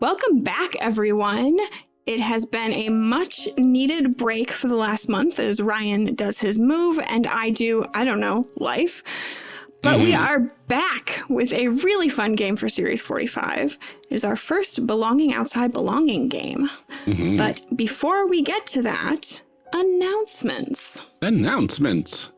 Welcome back, everyone. It has been a much needed break for the last month as Ryan does his move and I do, I don't know, life. But mm -hmm. we mm-hmm. are back with a really fun game for Series 45. It is our first Belonging Outside Belonging game. Mm -hmm. But before we get to that, announcements. Announcements.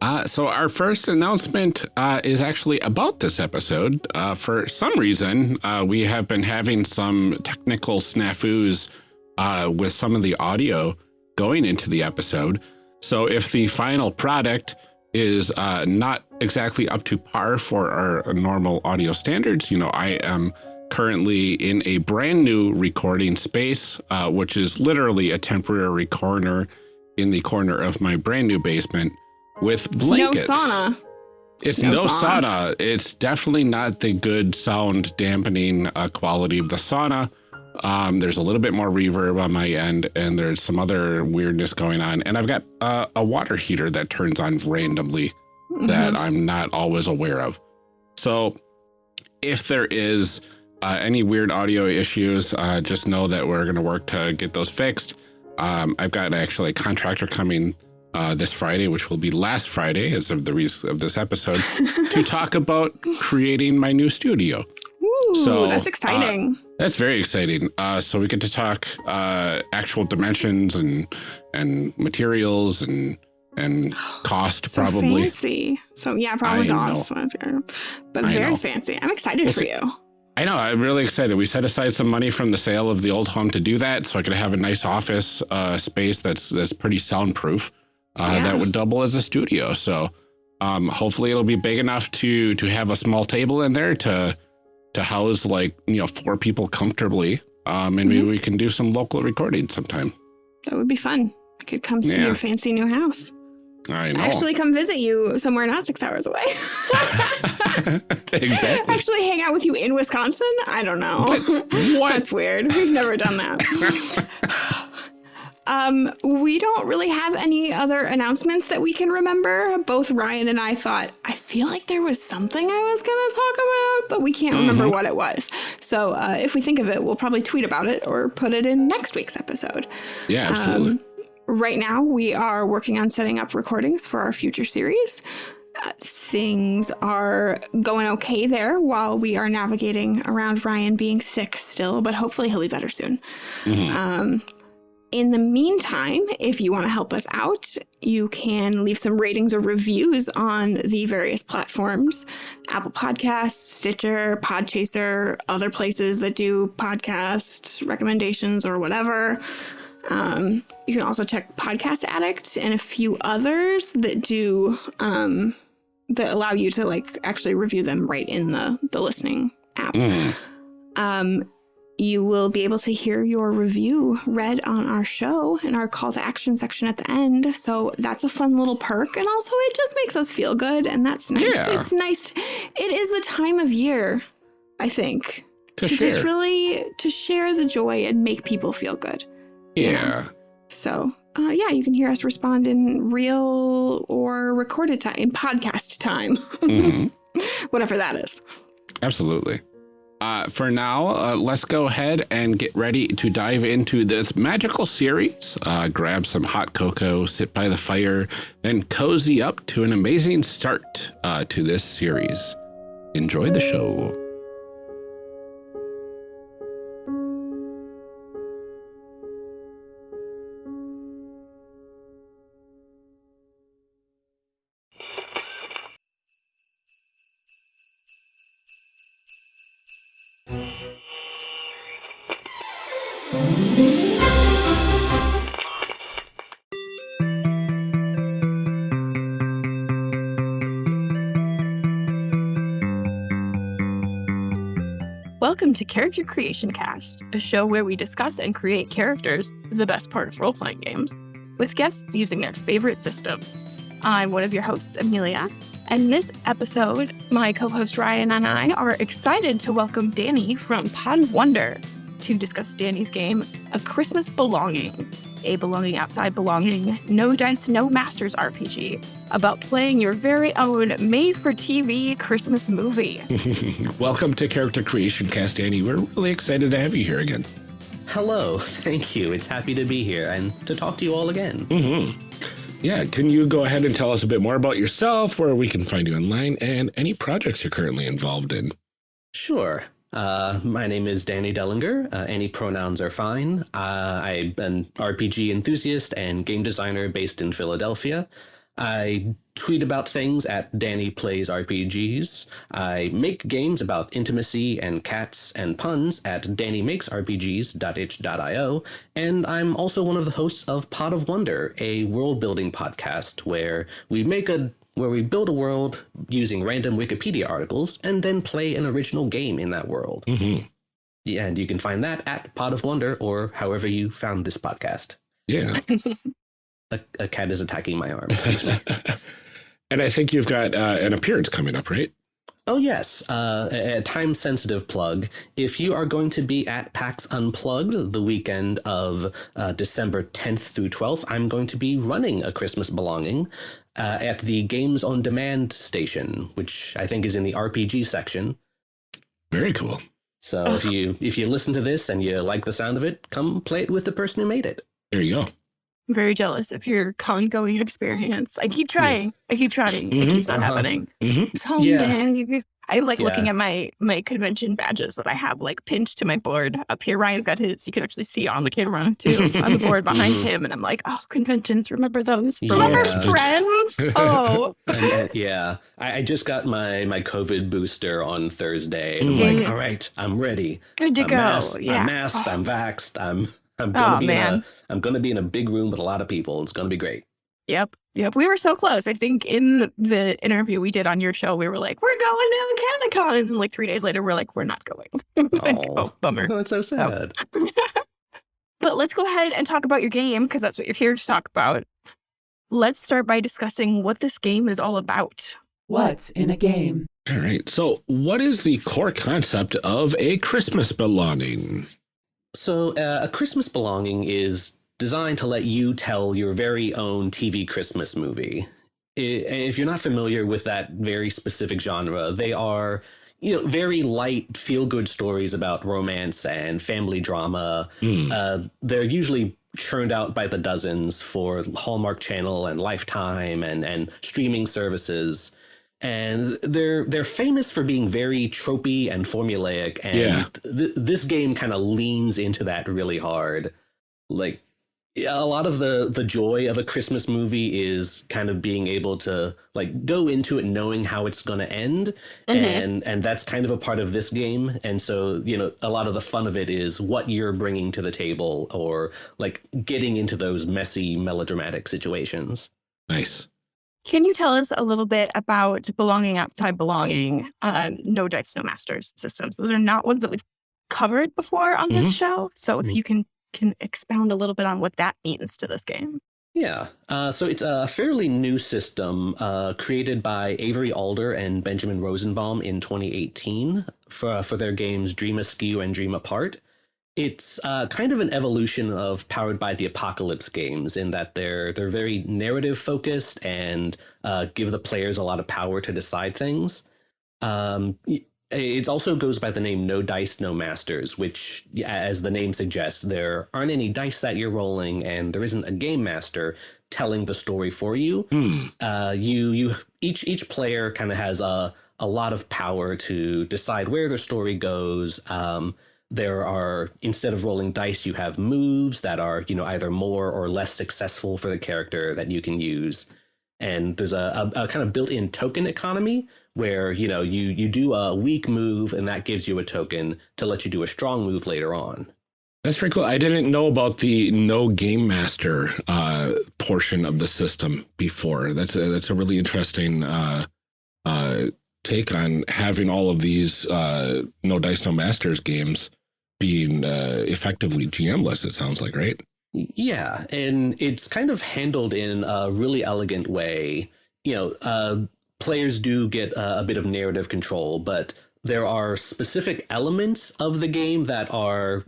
Uh, so our first announcement uh, is actually about this episode. Uh, for some reason, uh, we have been having some technical snafus uh, with some of the audio going into the episode. So if the final product is uh, not exactly up to par for our normal audio standards, you know, I am currently in a brand new recording space, which is literally a temporary corner in the corner of my brand new basement with blankets. It's no sauna. It's, no, no sauna. sauna. It's definitely not the good sound dampening uh, quality of the sauna. Um, there's a little bit more reverb on my end, and there's some other weirdness going on. And I've got uh, a water heater that turns on randomly mm -hmm. that I'm not always aware of. So if there is uh, any weird audio issues, uh, just know that we're going to work to get those fixed. Um, I've got actually a contractor coming uh, this Friday, which will be last Friday as of the of this episode, to talk about creating my new studio. Ooh, so that's uh, exciting. Uh, that's very exciting. Uh, so we get to talk uh, actual dimensions and and materials and and cost so probably. fancy. So yeah, probably cost, but I very know. fancy. I'm excited we'll for see. you. I know. I'm really excited. We set aside some money from the sale of the old home to do that, so I could have a nice office uh, space that's that's pretty soundproof uh, yeah. that would double as a studio. So um, hopefully it'll be big enough to to have a small table in there to to house like you know four people comfortably. Um, and mm -hmm. maybe mm-hmm. we can do some local recording sometime. That would be fun. I could come see yeah. your fancy new house. I know. Actually, come visit you somewhere not six hours away. exactly. Actually, hang out with you in Wisconsin. I don't know. What? That's weird. We've never done that. Um, we don't really have any other announcements that we can remember. Both Ryan and I thought, I feel like there was something I was going to talk about, but we can't mm -hmm. remember mm-hmm. what it was. So uh, if we think of it, we'll probably tweet about it or put it in next week's episode. Yeah, absolutely. Um, right now, we are working on setting up recordings for our future series. Uh, things are going okay there while we are navigating around Ryan being sick still, but hopefully he'll be better soon. Mm -hmm. um, in the meantime, if you want to help us out, you can leave some ratings or reviews on the various platforms Apple Podcasts, Stitcher, Podchaser, other places that do podcast recommendations or whatever. Um, you can also check Podcast Addict and a few others that do um, that allow you to like actually review them right in the the listening app. Mm. Um, you will be able to hear your review read on our show in our call to action section at the end. So that's a fun little perk. And also, it just makes us feel good. And that's nice. Yeah. It's nice. It is the time of year, I think, to, to just really to share the joy and make people feel good. Yeah. know? So uh, yeah, you can hear us respond in real or recorded time, in podcast time, mm -hmm. whatever that is. Absolutely. Uh, for now, uh, let's go ahead and get ready to dive into this magical series. Uh, grab some hot cocoa, sit by the fire, and cozy up to an amazing start uh, to this series. Enjoy the show. Welcome to Character Creation Cast, a show where we discuss and create characters, the best part of role playing games, with guests using their favorite systems. I'm one of your hosts, Amelia, and this episode, my co host Ryan and I are excited to welcome Danny from Pod Wonder. to discuss Danny's game, A Christmas Belonging, a belonging outside belonging, no dice, no masters RPG about playing your very own made for TV Christmas movie. Welcome to Character Creation Cast, Danny. We're really excited to have you here again. Hello, thank you. It's happy to be here and to talk to you all again. Mm-hmm. Yeah, can you go ahead and tell us a bit more about yourself, where we can find you online, and any projects you're currently involved in? Sure. Uh, my name is Danny Dellinger. Uh, any pronouns are fine. Uh, I'm an RPG enthusiast and game designer based in Philadelphia. I tweet about things at Danny Plays RPGs. I make games about intimacy and cats and puns at DannyMakesRPGs.itch.io, and I'm also one of the hosts of Pod of Wonder, a world building podcast where we make a where we build a world using random Wikipedia articles and then play an original game in that world. Mm -hmm. Yeah, and you can find that at Pod of Wonder or however you found this podcast. Yeah. a, a, cat is attacking my arm. and I think you've got uh, an appearance coming up, right? Oh, yes. Uh, a, a time sensitive plug. If you are going to be at PAX Unplugged the weekend of uh, December 10th through 12th, I'm going to be running a Christmas Belonging uh, at the Games on Demand station, which I think is in the RPG section. Very cool. So if you if you listen to this and you like the sound of it, come play it with the person who made it. There you go. I'm very jealous of your con-going experience. I keep trying. Yeah. I keep trying. Mm -hmm. It keeps not uh -huh. happening. Mm -hmm. So yeah. I like yeah. looking at my my convention badges that I have like pinned to my board up here. Ryan's got his. You can actually see on the camera too on the board behind mm-hmm. him, and I'm like, oh, conventions. Remember those? Yeah. Remember friends? Oh, and, yeah. I, I, just got my my COVID booster on Thursday, and I'm like, mm-hmm. all right, I'm ready. Good to I'm go. Masked, yeah. I'm masked. Oh. I'm vaxxed. I'm I'm gonna oh, be man. In a, I'm gonna be in a big room with a lot of people. It's gonna be great. Yep. Yep. We were so close. I think in the interview we did on your show, we were like, we're going to CanadaCon. And then like three days later, we're like, we're not going. like, oh, bummer. Oh, that's so sad. but let's go ahead and talk about your game because that's what you're here to talk about. Let's start by discussing what this game is all about. What's in a game? All right. So, what is the core concept of a Christmas belonging? So, uh, a Christmas belonging is designed to let you tell your very own TV Christmas movie. If you're not familiar with that very specific genre, they are you know very light feel good stories about romance and family drama. Mm. Uh, they're usually churned out by the dozens for Hallmark Channel and Lifetime and and streaming services. And they're they're famous for being very tropey and formulaic, and yeah. th this game kind of leans into that really hard. Like a lot of the the joy of a christmas movie is kind of being able to like go into it knowing how it's going to end mm -hmm. and and that's kind of a part of this game and so you know a lot of the fun of it is what you're bringing to the table or like getting into those messy melodramatic situations nice can you tell us a little bit about belonging outside belonging um, no dice no masters systems those are not ones that we've covered before on this mm -hmm. show so if mm-hmm. you can can expound a little bit on what that means to this game. Yeah, uh, so it's a fairly new system uh, created by Avery Alder and Benjamin Rosenbaum in 2018 for, for their games Dream Askew and Dream Apart. It's uh, kind of an evolution of Powered by the Apocalypse games in that they're they're very narrative focused and uh, give the players a lot of power to decide things. Um, it also goes by the name No Dice, No Masters, which, as the name suggests, there aren't any dice that you're rolling, and there isn't a game master telling the story for you. Mm. Uh, you, you, each each player kind of has a a lot of power to decide where the story goes. Um, there are instead of rolling dice, you have moves that are you know either more or less successful for the character that you can use and there's a, a, a kind of built-in token economy where you know you you do a weak move and that gives you a token to let you do a strong move later on. That's pretty cool. I didn't know about the no game master uh, portion of the system before. That's a, that's a really interesting uh, uh, take on having all of these uh, no dice no masters games being uh, effectively GMless. It sounds like right. Yeah, and it's kind of handled in a really elegant way. You know, uh, players do get a, a bit of narrative control, but there are specific elements of the game that are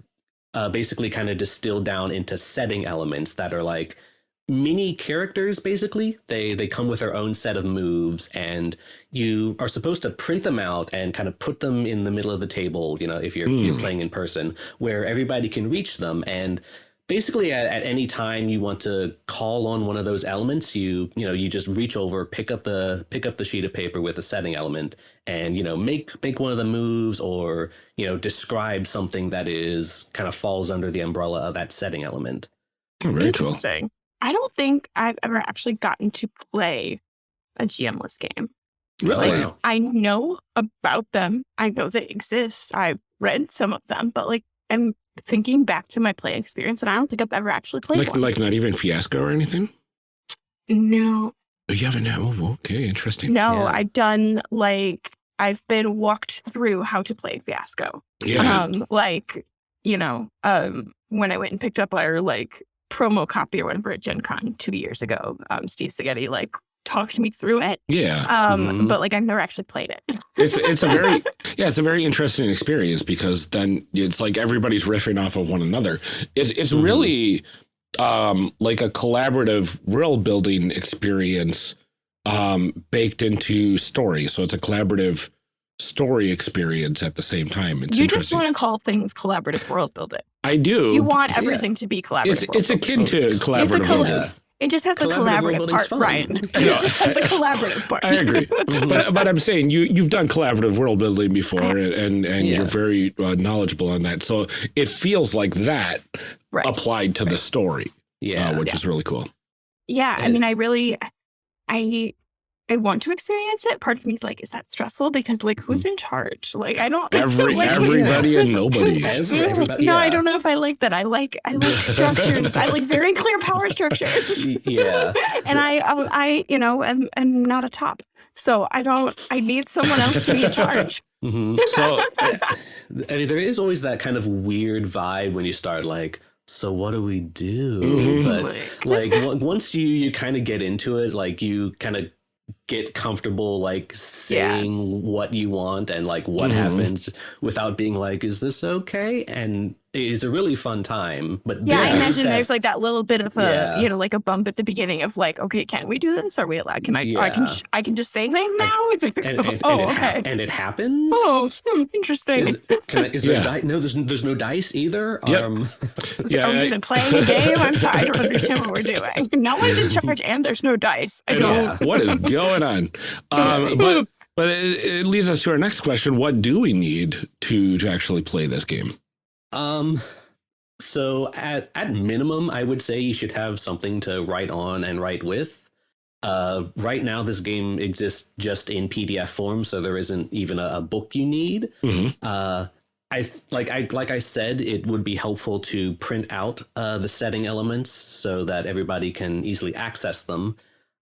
uh, basically kind of distilled down into setting elements that are like mini characters basically they they come with their own set of moves and you are supposed to print them out and kind of put them in the middle of the table you know if you're, Hmm. you're playing in person where everybody can reach them and basically at, at any time you want to call on one of those elements you you know you just reach over pick up the pick up the sheet of paper with the setting element and you know make make one of the moves or you know describe something that is kind of falls under the umbrella of that setting element very cool. Interesting. I don't think I've ever actually gotten to play a GMless game. Really? Oh, wow. I know about them. I know they exist. I've read some of them, but like I'm thinking back to my play experience, and I don't think I've ever actually played Like, one. like not even Fiasco or anything? no, Oh, you haven't? Oh, okay. Interesting. no. Yeah. I've done like I've been walked through how to play Fiasco. Yeah. Um, like you know, um, when I went and picked up our like promo copy or whatever at Gen Con two years ago, um, Steve Segedy like talked me through it. yeah. Um, Mhm. but like I've never actually played it. It's it's a very yeah, it's a very interesting experience because then it's like everybody's riffing off of one another. It's it's Mhm. really um like a collaborative world building experience um baked into story. So it's a collaborative story experience at the same time. It's you just want to call things collaborative world building. I do. You want yeah. everything to be collaborative. it's world it's akin to collaborative colla- world Yeah. building. It just has the Collaborative world collaborative part, fun. Ryan. I It just has the collaborative part. I agree. but but I'm saying you you've done collaborative world building before and and, and you're very uh, knowledgeable on that. So it feels like that Right. applied to the story, yeah uh, which Yeah. is really cool. Yeah, I mean, I really, I, I want to experience it. Part of me is like, is that stressful? Because like, who's in charge? Like, I don't. Every like, everybody and nobody. Everybody- no, I don't know if I like that. I like I like structures. I like very clear power structures. Yeah and I, I, I, you know, am, am not a top. So I don't. I need someone else to be in charge. Mhm. So I mean, there is always that kind of weird vibe when you start like, so what do we do? Mhm. But like once you you kind of get into it, like you kind of get comfortable like saying what you want and like what Mhm. happens without being like, is this okay? And it's a really fun time. But Yeah, I imagine that- there's like that little bit of a, Yeah. you know, like a bump at the beginning of like, okay, can we do this? Are we allowed? Can I? I can. Yeah. j- I can just say things Like- now. It's like, and, and, oh, and, it ha- okay. and it happens. Oh, hmm, interesting. Is, can I, is there Yeah. di- no? There's there's no dice either. Yep. Um, yeah, Are we I- even playing a game? I'm sorry, I don't understand what we're doing. No one's in charge, and there's no dice. I I don't. know, what is going on? Um, but but it, it leads us to our next question: What do we need to to actually play this game? Um, so at at minimum, I would say you should have something to write on and write with. Uh, right now, this game exists just in PDF form, so there isn't even a, a book you need. Mhm. Uh, I th- like I like I said, it would be helpful to print out uh, the setting elements so that everybody can easily access them.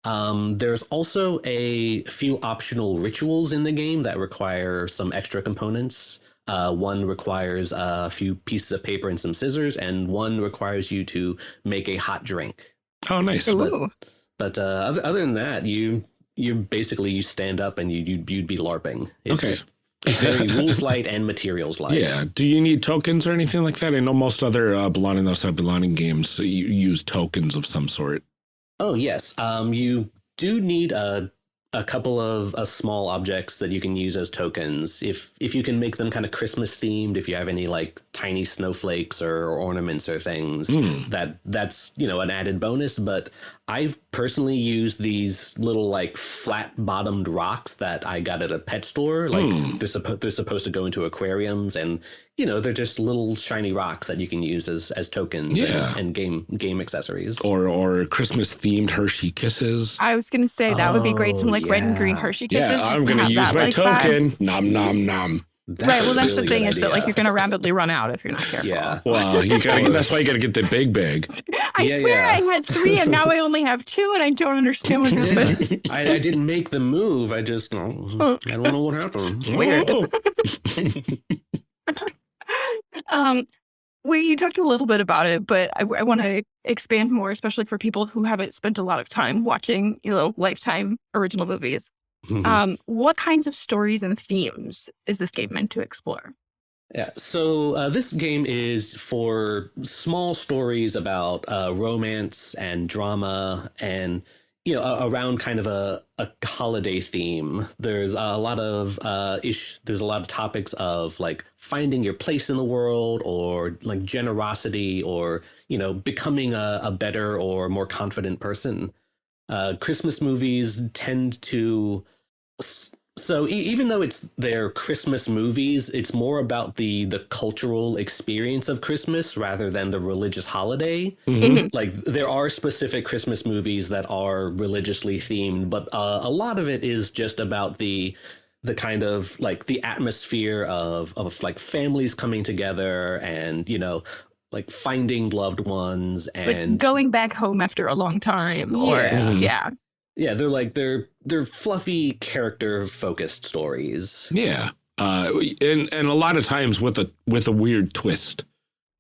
Um, there's also a few optional rituals in the game that require some extra components. Uh, one requires a few pieces of paper and some scissors, and one requires you to make a hot drink. Oh, nice. Ooh. But uh, other, other than that, you you basically you stand up and you you'd, you'd be larping. It's, Okay. it's very rules light and materials light. Yeah. Do you need tokens or anything like that? I know most other uh, belonging those type belonging games uh, you use tokens of some sort. Oh yes, um, you do need a a couple of uh, small objects that you can use as tokens. If if you can make them kind of Christmas themed, if you have any like tiny snowflakes or, ornaments or things, Mm. that that's you know an added bonus. But I've personally used these little like flat bottomed rocks that I got at a pet store. Like Hmm. they're supposed they're supposed to go into aquariums and. You know, they're just little shiny rocks that you can use as as tokens Yeah. and, and game game accessories. Or or Christmas themed Hershey kisses. I was gonna say that would be great. Some Oh, like red and green. Hershey kisses. Yeah, just I'm gonna have use that, my like that. token. Nom nom nom. That's right. Well, that's really the thing good is that like you're gonna rapidly run out if you're not careful. Yeah. Well, you gotta. that's why you gotta get the big bag. I Yeah, swear yeah. I had three and now I only have two and I don't understand what happened. Yeah. I, I didn't make the move. I just, oh, I don't know what happened. Weird. Oh. Um, we you talked a little bit about it, but I, I want to expand more, especially for people who haven't spent a lot of time watching, you know, lifetime original movies. Mhm. Um, what kinds of stories and themes is this game meant to explore? Yeah. So uh, this game is for small stories about uh, romance and drama and you know around kind of a, a holiday theme there's a lot of uh ish there's a lot of topics of like finding your place in the world or like generosity or you know becoming a, a better or more confident person uh christmas movies tend to so e even though it's their Christmas movies, it's more about the the cultural experience of Christmas rather than the religious holiday. Mhm. Like there are specific Christmas movies that are religiously themed, but uh, a lot of it is just about the the kind of like the atmosphere of of like families coming together and you know like finding loved ones Like and going back home after a long time, or Yeah. yeah, yeah they're like they're they're fluffy character focused stories. Yeah. Uh, and and a lot of times with a with a weird twist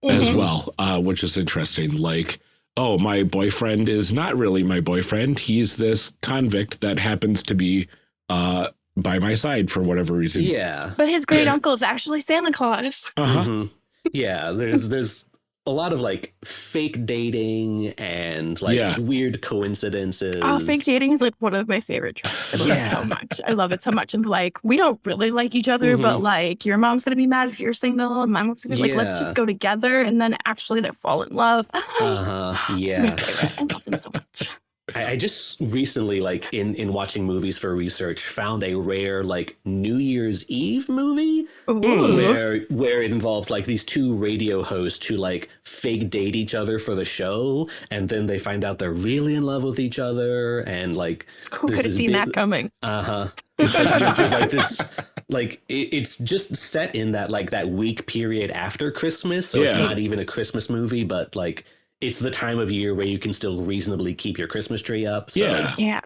as Mhm. well, uh, which is interesting. Like, oh, my boyfriend is not really my boyfriend. He's this convict that happens to be uh, by my side for whatever reason. Yeah. But his great uncle is actually Santa Claus. Uh-huh. Mhm. Yeah, there's there's a lot of like fake dating and like Yeah. weird coincidences. Oh, fake dating is like one of my favorite tropes. I love it so much. I love it so much. And like, we don't really like each other, but Mhm. like, your mom's gonna be mad if you're single, and my mom's gonna be like, let's just go together, and then actually they fall in love. Uh-huh. It's my Yeah. favorite. I love them so much. I, I just recently, like in in watching movies for research, found a rare like New Year's Eve movie Ooh. where where it involves like these two radio hosts who like fake date each other for the show, and then they find out they're really in love with each other, and like Who could have seen big- that coming? Uh huh. There's like this, like it, it's just set in that like that week period after Christmas, so it's not even a Christmas movie, but like it's the time of year where you can still reasonably keep your Christmas tree up. So Yeah. Yeah.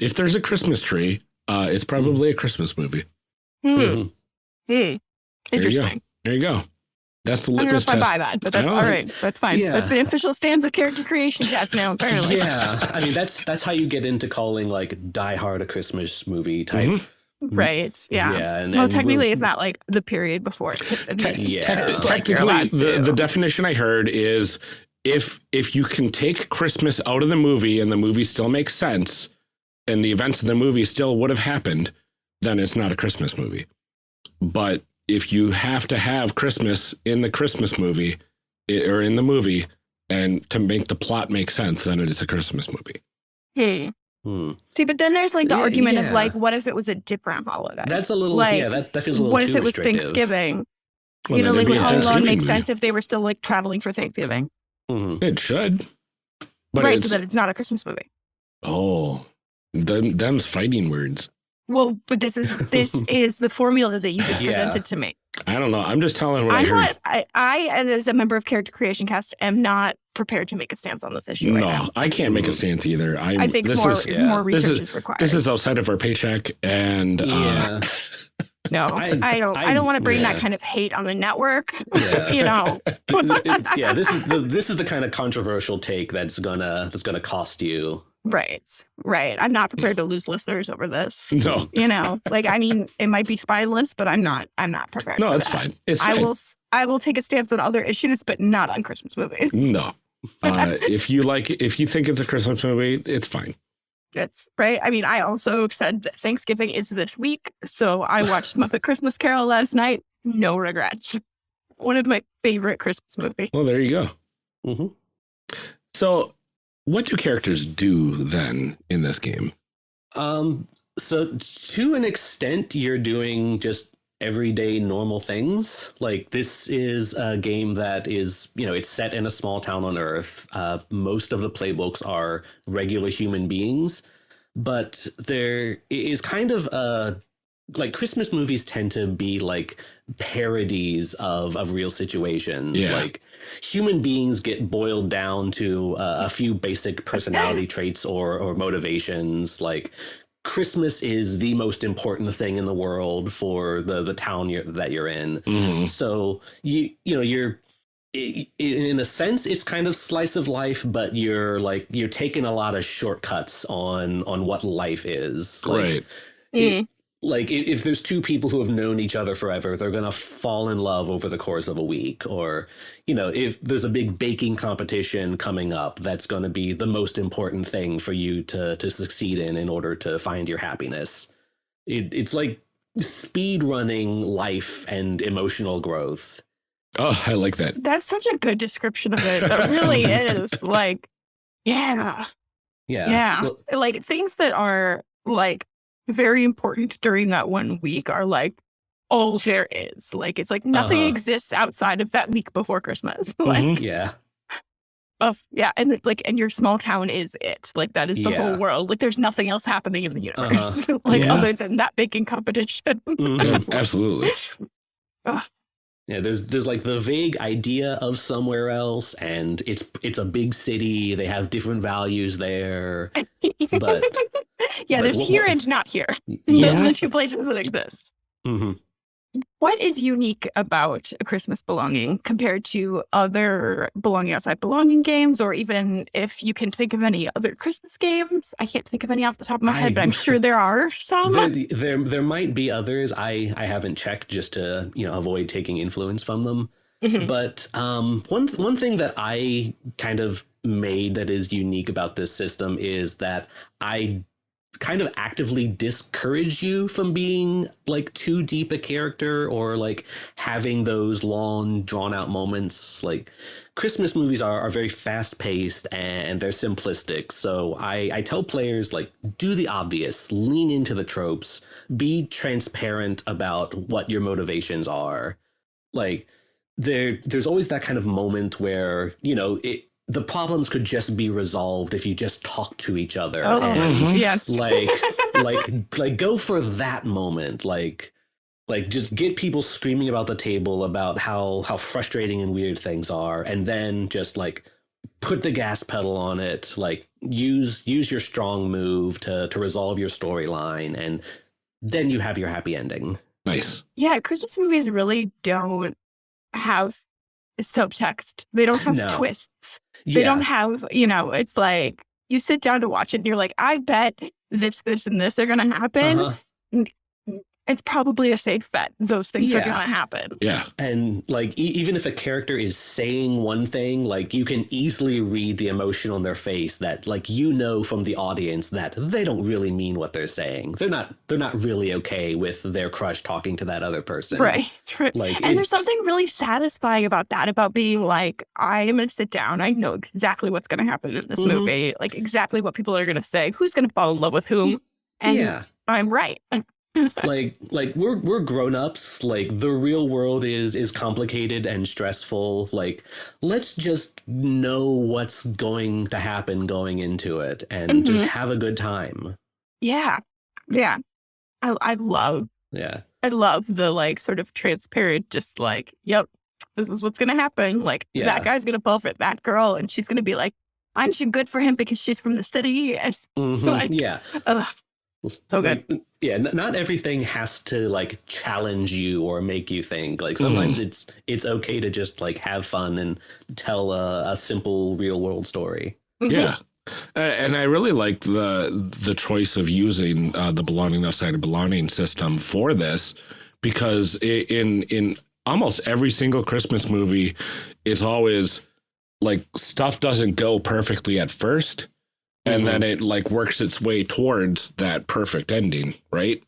If there's a Christmas tree, uh, it's probably a Christmas movie. Hmm. Mhm. Hmm. you go. Interesting. There you go. That's the I don't know litmus if I test. buy that, but that's all right. That's fine. Yeah. That's the official stance of character creation cast now, apparently. Yeah, I mean that's that's how you get into calling like Die Hard a Christmas movie type. Mhm. Right. Yeah. Yeah, and, well, and technically, it's not like the period before. it Te- Yeah. Tec- It's like technically, the, the definition I heard is if if you can take Christmas out of the movie and the movie still makes sense, and the events of the movie still would have happened, then it's not a Christmas movie. But if you have to have Christmas in the Christmas movie i- or in the movie, and to make the plot make sense, then it is a Christmas movie. Hmm. Hmm. See, but then there's like the Yeah, argument of like, what if it was a different holiday? That's a little Like, yeah. That, that feels a little what too if it was. Thanksgiving? Well, you know, like it'd be Home Alone make sense if they were still like traveling for Thanksgiving? Mhm. It should. But right, it's, so that it's not a Christmas movie. oh, them, them's fighting words. Well, but this is this is the formula that you just Yeah. presented to me. I don't know. I'm just telling what I I'm heard. not. I, I, as a member of Character Creation Cast, am not prepared to make a stance on this issue no, right now. I can't make a Mhm. stance either. I'm, I think this more is yeah. more This research is- is, required. this is outside of our paycheck, and uh, Yeah. no, I- I, don't. I, I- don't want to bring yeah. that kind of hate on the network. Yeah. you know, yeah, this is the this is the kind of controversial take that's gonna that's gonna cost you. right, right. I'm not prepared to lose listeners over this. no, You know, like I mean, it might be spineless, but I'm not. I'm not prepared. no, it's that. fine. It's I fine. will. s- I will take a stance on other issues, but not on Christmas movies. No, uh, if you like, if you think it's a Christmas movie, it's fine. It's right. I mean, I also said that Thanksgiving is this week, so I watched Muppet Christmas Carol last night. No regrets. One of my favorite Christmas movies. Well, there you go. hmm So, what do characters do then in this game? Um, so to an extent, you're doing just everyday normal things. Like this is a game that is, you know, it's set in a small town on Earth. Uh, most of the playbooks are regular human beings, but there is kind of a like Christmas movies tend to be like parodies of of real situations. Yeah. Like human beings get boiled down to uh, a few basic personality traits or or motivations. Like Christmas is the most important thing in the world for the the town you're, that you're in. Mhm. So you you know you're i- i- in a sense it's kind of slice of life, but you're like you're taking a lot of shortcuts on on what life is. Like, right. Mm. Like i- if there's two people who have known each other forever they're going to fall in love over the course of a week or you know if there's a big baking competition coming up that's going to be the most important thing for you to to succeed in in order to find your happiness it, it's like speed running life and emotional growth Oh, I like that. That's such a good description of it. That really is. Like, yeah. yeah Yeah. Well, Like things that are like very important during that one week are like all there is. Like it's like nothing Uh-huh. exists outside of that week before Christmas. like Mhm. yeah of yeah, and like and your small town is it. Like that is the Yeah. whole world. Like there's nothing else happening in the universe. like Yeah. other than that baking competition. Mhm. Yeah, absolutely. Yeah, there's there's like the vague idea of somewhere else, and it's it's a big city. They have different values there. But- yeah, but there's what- here what- and not here. Those are the two places that exist. hmm What is unique about a Christmas belonging compared to other belonging outside belonging games, or even if you can think of any other Christmas games? I can't think of any off the top of my head, but I'm sure there are some. There, there there might be others. I I haven't checked just to you know avoid taking influence from them. Mhm. But um, one one thing that I kind of made that is unique about this system is that I kind of actively discourage you from being like too deep a character or like having those long drawn out moments. Like christmas movies are, are very fast paced and they're simplistic. So I, I tell players like do the obvious. Lean into the tropes. Be transparent about what your motivations are. Like there there's always that kind of moment where you know it the problems could just be resolved if you just talk to each other Oh, and Mhm. yes. like like like go for that moment like like just get people screaming about the table about how how frustrating and weird things are and then just like put the gas pedal on it like use use your strong move to to resolve your storyline and then you have your happy ending Nice. yeah, Christmas movies really don't have subtext. They don't have No. twists. They don't have, you know, it's like you sit down to watch it and you're like, I bet this, this, and this are going to happen. Uh-huh. It's probably a safe bet. Those things are going to happen. Yeah. And like, e- even if a character is saying one thing, like you can easily read the emotion on their face that, like, you know from the audience that they don't really mean what they're saying. They're not. They're not really okay with their crush talking to that other person. Right. right. Like, And it- there's something really satisfying about that, about being like, I am going to sit down. I know exactly what's going to happen in this Mhm. movie, like exactly what people are going to say, who's going to fall in love with whom. And yeah. I'm right. Like like we're we're grown-ups like the real world is is complicated and stressful like let's just know what's going to happen going into it and just Mhm. have a good time Yeah. Yeah. I, I love, yeah I love the like sort of transparent, just like, yep, this is what's going to happen. Like Yeah. that guy's going to fall for that girl and she's going to be like, I'm too good for him because she's from the city. And, Mhm, Like- yeah ugh, so good. Like, yeah not everything has to like challenge you or make you think like sometimes it's it's okay to just like have fun and tell a, a simple real world story Mhm. Yeah. Uh, and I really like the the choice of using uh, the belonging outside of belonging system for this because in in almost every single Christmas movie, it's always like stuff doesn't go perfectly at first, and then it like works its way towards that perfect ending, right?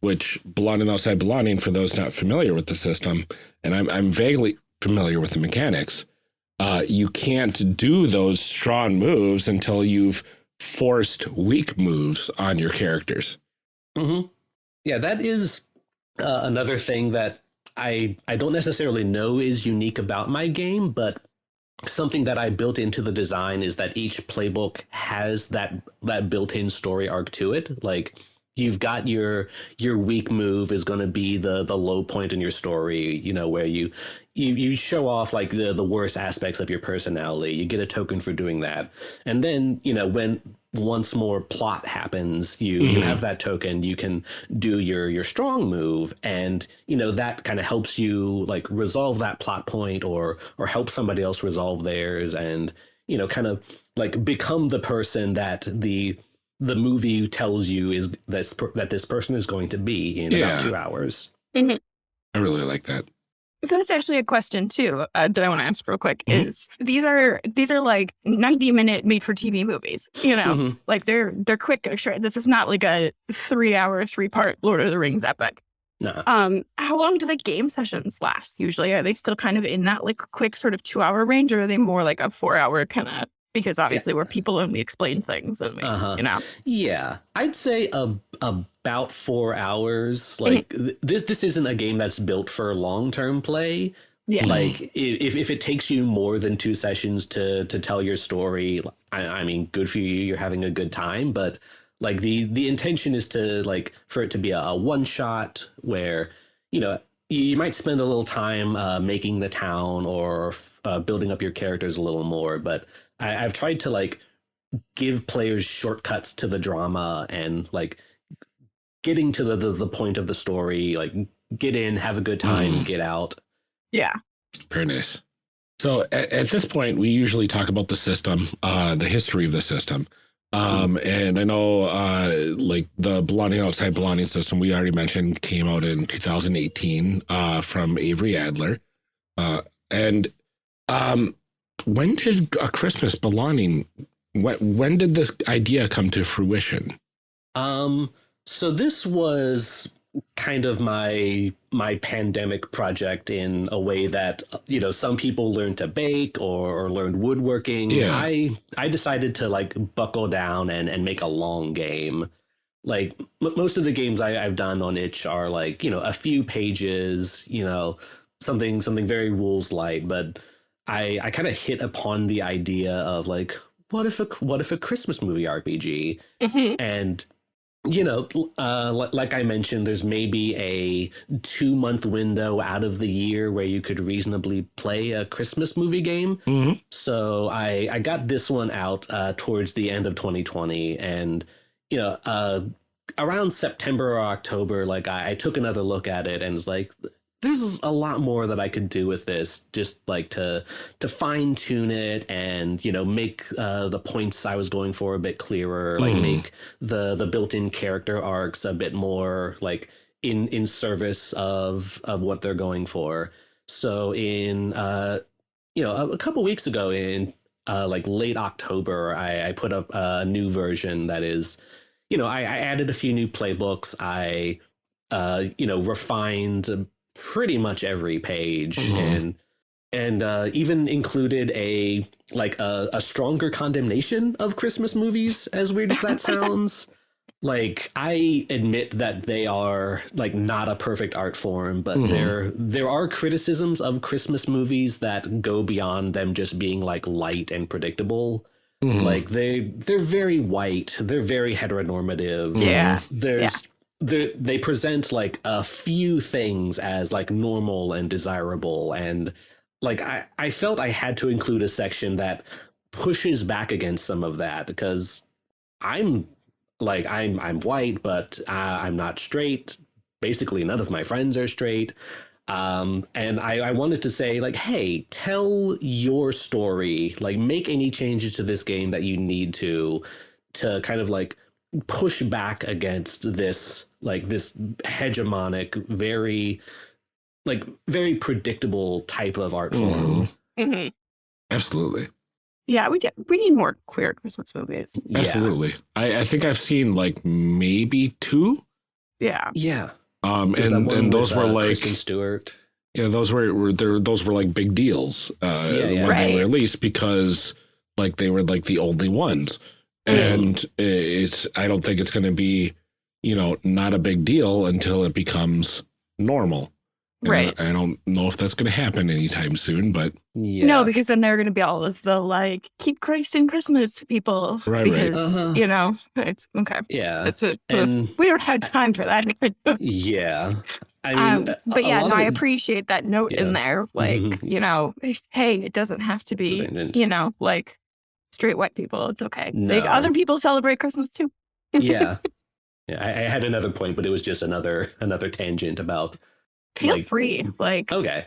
Which belonging outside belonging, for those not familiar with the system, and I'm I'm vaguely familiar with the mechanics uh, you can't do those strong moves until you've forced weak moves on your characters. Mm-hmm. Yeah, that is uh, another thing that I I don't necessarily know is unique about my game, but something that I built into the design is that each playbook has that that built-in story arc to it. Like you've got your your weak move is going to be the the low point in your story, you know, where you you you show off like the the worst aspects of your personality. You get a token for doing that. And then, you know, when once more plot happens, you you Mhm. have that token, you can do your your strong move and, you know, that kind of helps you like resolve that plot point or or help somebody else resolve theirs and, you know, kind of like become the person that the the movie tells you is this that this person is going to be in Yeah. about two hours. I really like that. So that's actually a question too uh, that I want to ask real quick. Mhm. Is these are these are like ninety minute made for TV movies? You know, Mhm. like they're they're quick. Sure, this is not like a three hour, three part Lord of the Rings epic. No. Um, how long do the game sessions last? Usually, are they still kind of in that like quick sort of two hour range, or are they more like a four hour kind of? Because obviously we're people and we explain things and we, Uh-huh. you know, Yeah, I'd say a a, about four hours. Like th- this, this isn't a game that's built for long term play. yeah, Like if if it takes you more than two sessions to to tell your story, I, I mean, good for you. You're having a good time, but like the the intention is to like for it to be a, a one shot where you know you, you might spend a little time uh, making the town or uh, building up your characters a little more, but I, I've tried to like give players shortcuts to the drama and like getting to the, the, the point of the story like get in have a good time Mhm. get out yeah, Very nice. So at, at this point, we usually talk about the system, uh, the history of the system. Um, and I know, uh, like the belonging outside belonging system, we already mentioned came out in 2018, uh, from Avery Alder. Uh, and, um, when did a Christmas belonging, when, when did this idea come to fruition? um so this was kind of my my pandemic project in a way that you know some people learned to bake or, or learned woodworking Yeah. i i decided to like buckle down and and make a long game like m- most of the games I, i've done on itch are like you know a few pages you know something something very rules light but i i kind of hit upon the idea of like what if a what if a christmas movie rpg Mhm. and you know uh like i mentioned there's maybe a two month window out of the year where you could reasonably play a christmas movie game Mm-hmm. so i i got this one out uh towards the end of 2020 and you know uh around september or october like i, I took another look at it and was like there's a lot more that I could do with this, just like to to fine tune it and you know make uh, the points I was going for a bit clearer, like Mhm. make the the built-in character arcs a bit more like in in service of of what they're going for. So in uh you know a, a couple weeks ago in uh like late October, I, I put up a new version that is you know I, I added a few new playbooks. I uh you know refined pretty much every page Mhm. and and uh, even included a like a, a stronger condemnation of Christmas movies. As weird as that sounds, like I admit that they are like not a perfect art form, but Mhm. there there are criticisms of Christmas movies that go beyond them just being like light and predictable. Mhm. Like they they're very white, they're very heteronormative yeah, there's they they present like a few things as like normal and desirable and like I, I felt I had to include a section that pushes back against some of that because I'm like I'm I'm white but uh, I'm not straight. Basically none of my friends are straight. Um and I, I wanted to say like hey tell your story. Like make any changes to this game that you need to to kind of like push back against this like this hegemonic very like very predictable type of art form Mhm. hmm Absolutely. yeah. We did, we need more queer Christmas movies. yeah Absolutely. I, I think I've seen like maybe two. Yeah, yeah Um, There's and and those with, were uh, like Kristen Stewart yeah, those were, were there. Those were like big deals uh, Yeah, yeah. when they were released because like they were like the only ones, Mm. and it's. I don't think it's going to be, you know, not a big deal until it becomes normal. And right. I, I don't know if that's going to happen anytime soon, but yeah No, because then they're going to be all of the like keep Christ in Christmas people. Right, right. because Uh-huh. you know it's okay. yeah It's a and we don't have time for that. yeah i um, mean a- but yeah, no, of I appreciate that note Yeah. in there. Like Mhm. you know, if, hey, it doesn't have to be you know like straight white people. It's okay. Like other people celebrate Christmas too. yeah yeah I, I had another point but it was just another another tangent about Feel like- free. Like okay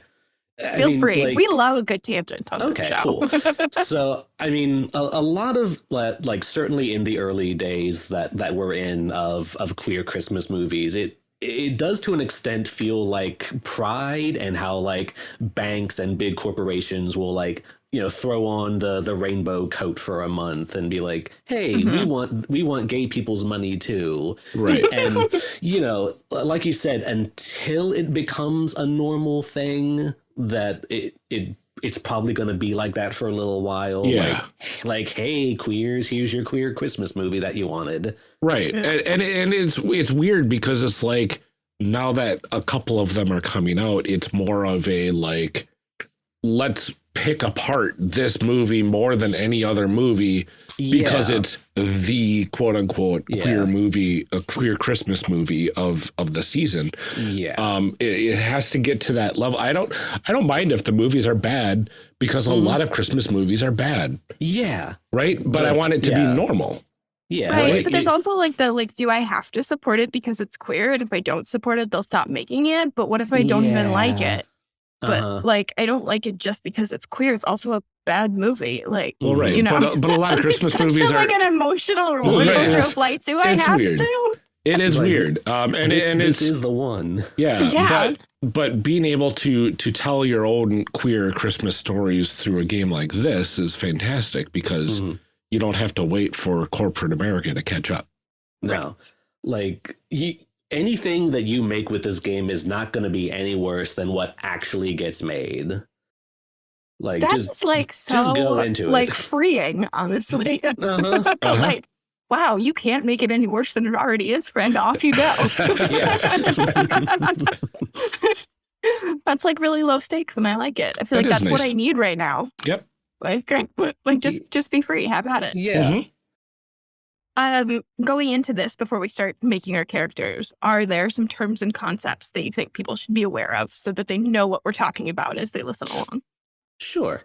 I Feel mean, free. like- we love a good tangent on Okay, this show. cool. so I mean, a, a lot of like, like certainly in the early days that that we're in of of queer Christmas movies, it it does to an extent feel like pride and how like banks and big corporations will like you know throw on the the rainbow coat for a month and be like hey we Mhm. want we want gay people's money too Right. and you know like you said until it becomes a normal thing that it it it's probably going to be like that for a little while Yeah. like like hey queers here's your queer christmas movie that you wanted Right. And, and and it's it's weird because it's like now that a couple of them are coming out, it's more of a like let's pick apart this movie more than any other movie because Yeah. it's the quote unquote Yeah. queer movie, a queer Christmas movie of of the season. yeah Um, it, it has to get to that level. I don't I don't mind if the movies are bad because a Mhm. lot of Christmas movies are bad, yeah right? But I want it to yeah. be normal. yeah Right, like, but there's it- also like the like, do I have to support it because it's queer? And if I don't support it, they'll stop making it. But what if I don't even like it? But uh-huh. like, I don't like it just because it's queer. It's also a bad movie. Like, Well, right. You know, but, a- but a lot of Christmas it's movies such are like an emotional roller Right, coaster it's- of like, do I have weird. to? It is Like, weird, um, and this, and this is the one yeah, Yeah. but but being able to to tell your own queer Christmas stories through a game like this is fantastic because Mhm. you don't have to wait for corporate America to catch up. no like you anything that you make with this game is not going to be any worse than what actually gets made like That's just like so just go into it. like freeing, honestly. uh-huh. Uh-huh. like, wow, you can't make it any worse than it already is, friend. Off you go. that's like really low stakes, and I like it. I feel That like is that's what. I need right now. Yep. Like, like just just be free, have at it. yeah Mhm. Um, going into this before we start making our characters, are there some terms and concepts that you think people should be aware of so that they know what we're talking about as they listen along? Sure.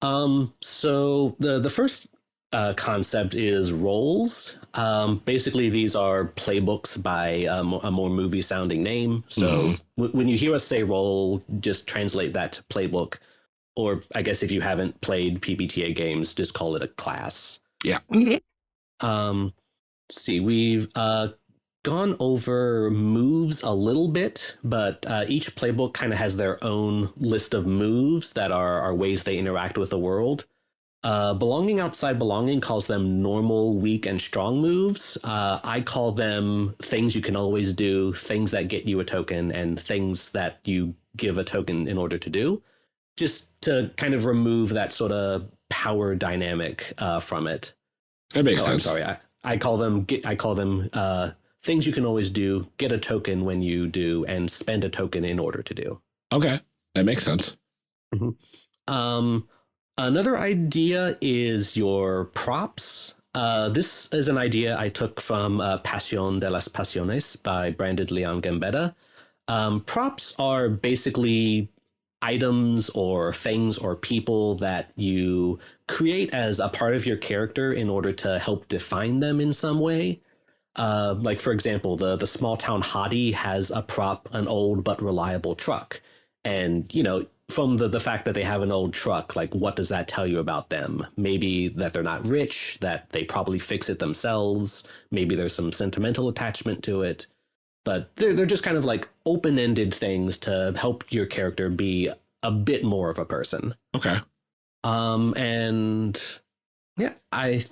Um, so the the first uh, concept is roles. Um, basically, these are playbooks by um, a more movie sounding name. So Mhm. w- when you hear us say role, just translate that to playbook. Or I guess if you haven't played PBTA games, just call it a class. Mhm. Um, see, we've uh, gone over moves a little bit, but uh, each playbook kind of has their own list of moves that are, are ways they interact with the world. Uh, belonging outside belonging calls them normal, weak, and strong moves. Uh, I call them things you can always do, things that get you a token, and things that you give a token in order to do. Just to kind of remove that sort of power dynamic uh, from it. That makes Oh, I'm sense. sorry. I, I call them get, I call them uh, things you can always do. Get a token when you do, and spend a token in order to do. Okay, that makes sense. Um, another idea is your props. Uh, this is an idea I took from uh, Pasión de las Pasiones by Brandon Leon Gambetta. Um, props are basically items or things or people that you create as a part of your character in order to help define them in some way. Uh, like for example, the the small town hottie has a prop, an old but reliable truck, and you know from the the fact that they have an old truck, like what does that tell you about them? Maybe that they're not rich, that they probably fix it themselves. Maybe there's some sentimental attachment to it, but they're they're just kind of like open ended things to help your character be a bit more of a person. Okay. Um, and yeah, I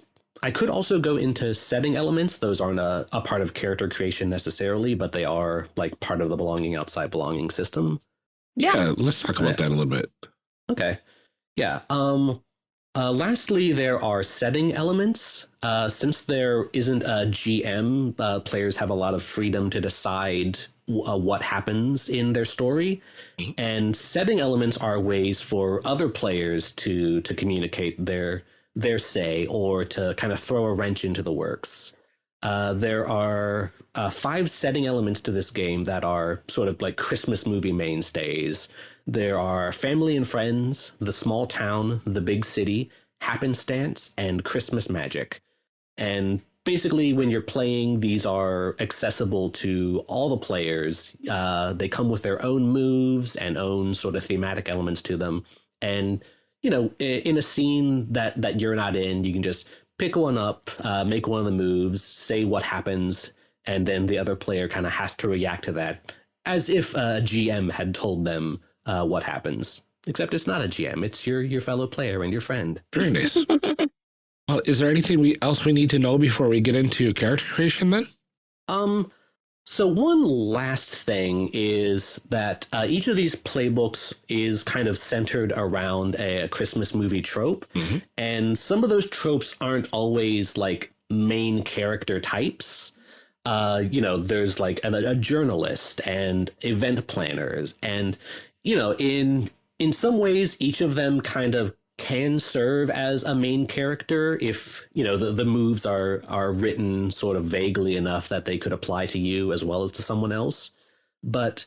I could also go into setting elements. Those aren't a, a part of character creation necessarily, but they are like part of the belonging outside belonging system. Yeah, let's talk about Yeah. that a little bit. Okay. Yeah. Um uh, lastly, there are setting elements. Uh, since there isn't a GM, uh, players have a lot of freedom to decide uh, what happens in their story, and setting elements are ways for other players to to communicate their their say or to kind of throw a wrench into the works. Uh, there are uh, five setting elements to this game that are sort of like Christmas movie mainstays. There are family and friends, the small town, the big city, happenstance, and Christmas magic. And basically, when you're playing, these are accessible to all the players. Uh, they come with their own moves and own sort of thematic elements to them. And you know, in a scene that that you're not in, you can just pick one up, uh, make one of the moves, say what happens, and then the other player kind of has to react to that as if a GM had told them uh, what happens. Except it's not a GM; it's your your fellow player and your friend. Very nice. well, is there anything we else we need to know before we get into character creation then? Um, so one last thing is that uh, each of these playbooks is kind of centered around a, Christmas movie trope, mm -hmm. and some of those tropes aren't always like main character types. Uh, you know, there's like a, a journalist and event planners, and you know, in in some ways, each of them kind of can serve as a main character if you know the, the moves are are written sort of vaguely enough that they could apply to you as well as to someone else. But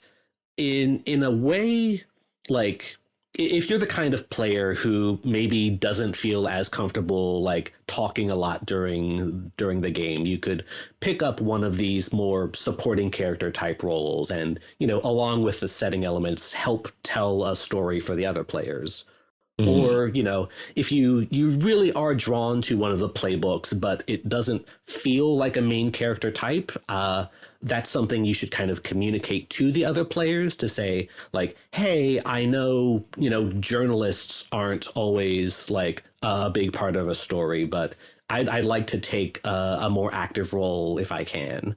in in a way like if you're the kind of player who maybe doesn't feel as comfortable like talking a lot during during the game you could pick up one of these more supporting character type roles and you know along with the setting elements help tell a story for the other players Mm-hmm. Or, you know, if you you really are drawn to one of the playbooks, but it doesn't feel like a main character type, uh, that's something you should kind of communicate to the other players to say, like, hey, I know, you know, journalists aren't always like a big part of a story, but I'd, I'd like to take a, a more active role if I can.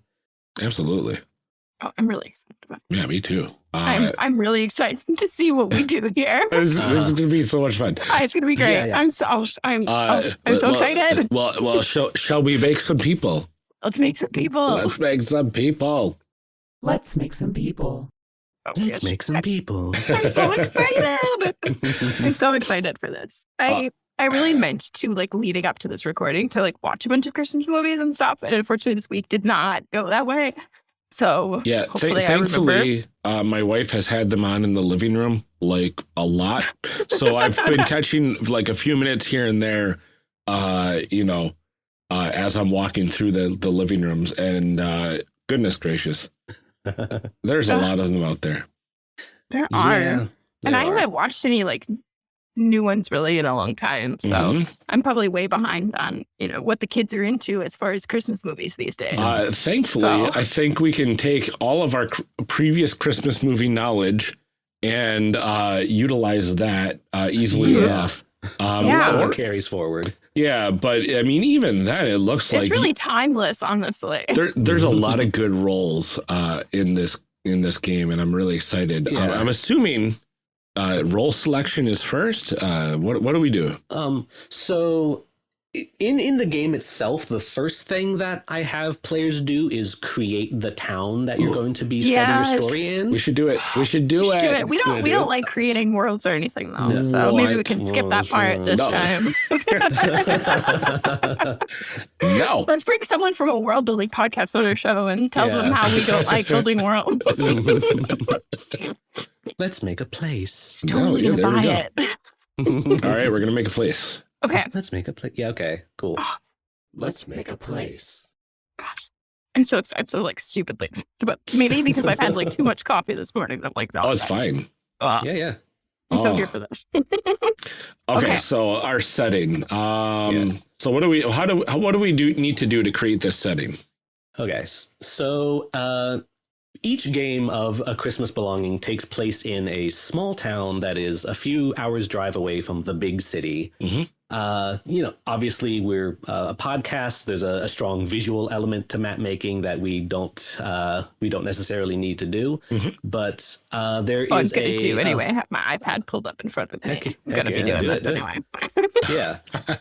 Absolutely. Oh, I'm really excited about it. Yeah, me too. Uh, I'm I'm really excited to see what we do here. this, uh, this is going to be so much fun. Uh, it's going to be great. Yeah, yeah. I'm so I'm uh, oh, I'm so well, excited. Well, well, shall shall we make some people? Let's make some people. Let's make some people. Let's make some people. Oh, Let's yes. make some people. I'm so excited. I'm so excited for this. I uh, I really meant to like leading up to this recording to like watch a bunch of Christmas movies and stuff. And unfortunately this week did not go that way. So yeah, th thankfully, uh, my wife has had them on in the living room like a lot. So I've been catching like a few minutes here and there, uh, you know, uh, as I'm walking through the the living rooms. And uh, goodness gracious, there's a lot of them out there. There are. Yeah, and I haven't watched any like new ones really in a long time. So mm -hmm. I'm probably way behind on, you know, what the kids are into as far as Christmas movies these days. Uh, thankfully, so. I think we can take all of our previous Christmas movie knowledge and uh, utilize that uh, easily yeah. enough. Um, yeah. Or carries forward. Yeah, but I mean, even then, it looks it's like it's really timeless, honestly. There, there's a lot of good roles uh, in this in this game, and I'm really excited. Yeah. I'm assuming uh, role selection is first. Uh, what what do we do? Um, so in in the game itself, the first thing that I have players do is create the town that you're going to be yes. setting your story in. We should do it. We should do, we it. do it. We don't we do don't it? like creating worlds or anything though. No. So maybe we can skip that part this no. time. no. Let's bring someone from a world building podcast on our show and tell yeah. them how we don't like building worlds. Let's make a place. It's totally no, yeah, gonna buy go. it. All right, we're gonna make a place. Okay. Let's make a place. Yeah. Okay. Cool. Let's make a place. Gosh, I'm so excited. I'm so like stupidly but maybe because I've had like too much coffee this morning. I'm like, that. oh, it's fine. Uh, yeah, yeah. I'm oh. so here for this. okay, okay, so our setting. Um, yeah. so what do we? How do? How, what do we do? Need to do to create this setting? Okay, so uh, each game of A Christmas Belonging takes place in a small town that is a few hours drive away from the big city. Mm -hmm. Uh, you know, obviously we're uh, a podcast. There's a, a, strong visual element to map making that we don't uh, we don't necessarily need to do. Mm -hmm. But uh, there oh, is I'm gonna do anyway. I have my iPad pulled up in front of me. Heck, I'm gonna yeah, be doing that anyway. yeah.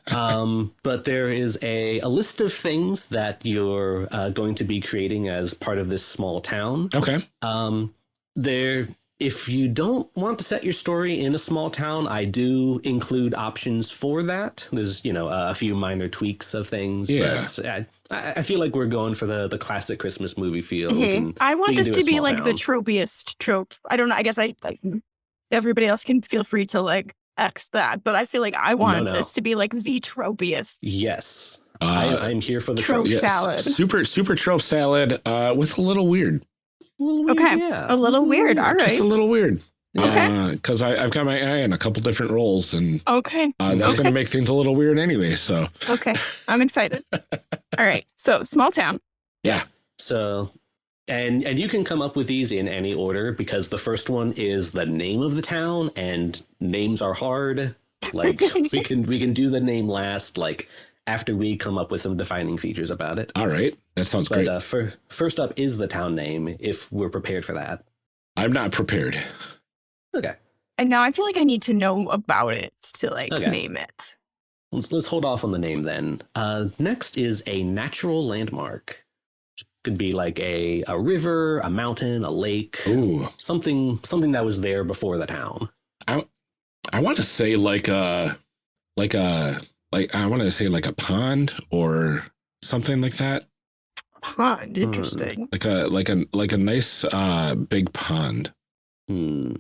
Um, but there is a, a list of things that you're uh, going to be creating as part of this small town. Okay. Um, there, if you don't want to set your story in a small town, I do include options for that. There's, you know, a few minor tweaks of things, yeah. but I, I feel like we're going for the the classic Christmas movie feel. Mm -hmm. can, I want this to be like town. the tropiest trope. I don't know. I guess I, I, everybody else can feel free to like X that, but I feel like I want no, no. this to be like the tropiest. Yes. I, Uh, I'm here for the Trope tropes. yes, salad. Super super trope salad uh, with a little weird. A little weird, Okay. yeah. A little weird. All right. Just a little weird. Okay. Because I I've got my eye on a couple different roles, and Okay. uh, that's Okay. going to make things a little weird anyway. So Okay. I'm excited. All right. So small town. Yeah. So, and and you can come up with these in any order because the first one is the name of the town, and names are hard. Like we can we can do the name last, like after we come up with some defining features about it. all right, that sounds But great. uh, for, first up is the town name, if we're prepared for that. I'm not prepared. Okay, And now I feel like I need to know about it to like Okay. name it. let's let's hold off on the name then. Uh, next is a natural landmark. Could be like a a river, a mountain, a lake, Ooh, something something that was there before the town. I want to say like a like a like I want to say like a pond or something like that. Pond. Interesting. Like a like a like a nice uh big pond. Hmm.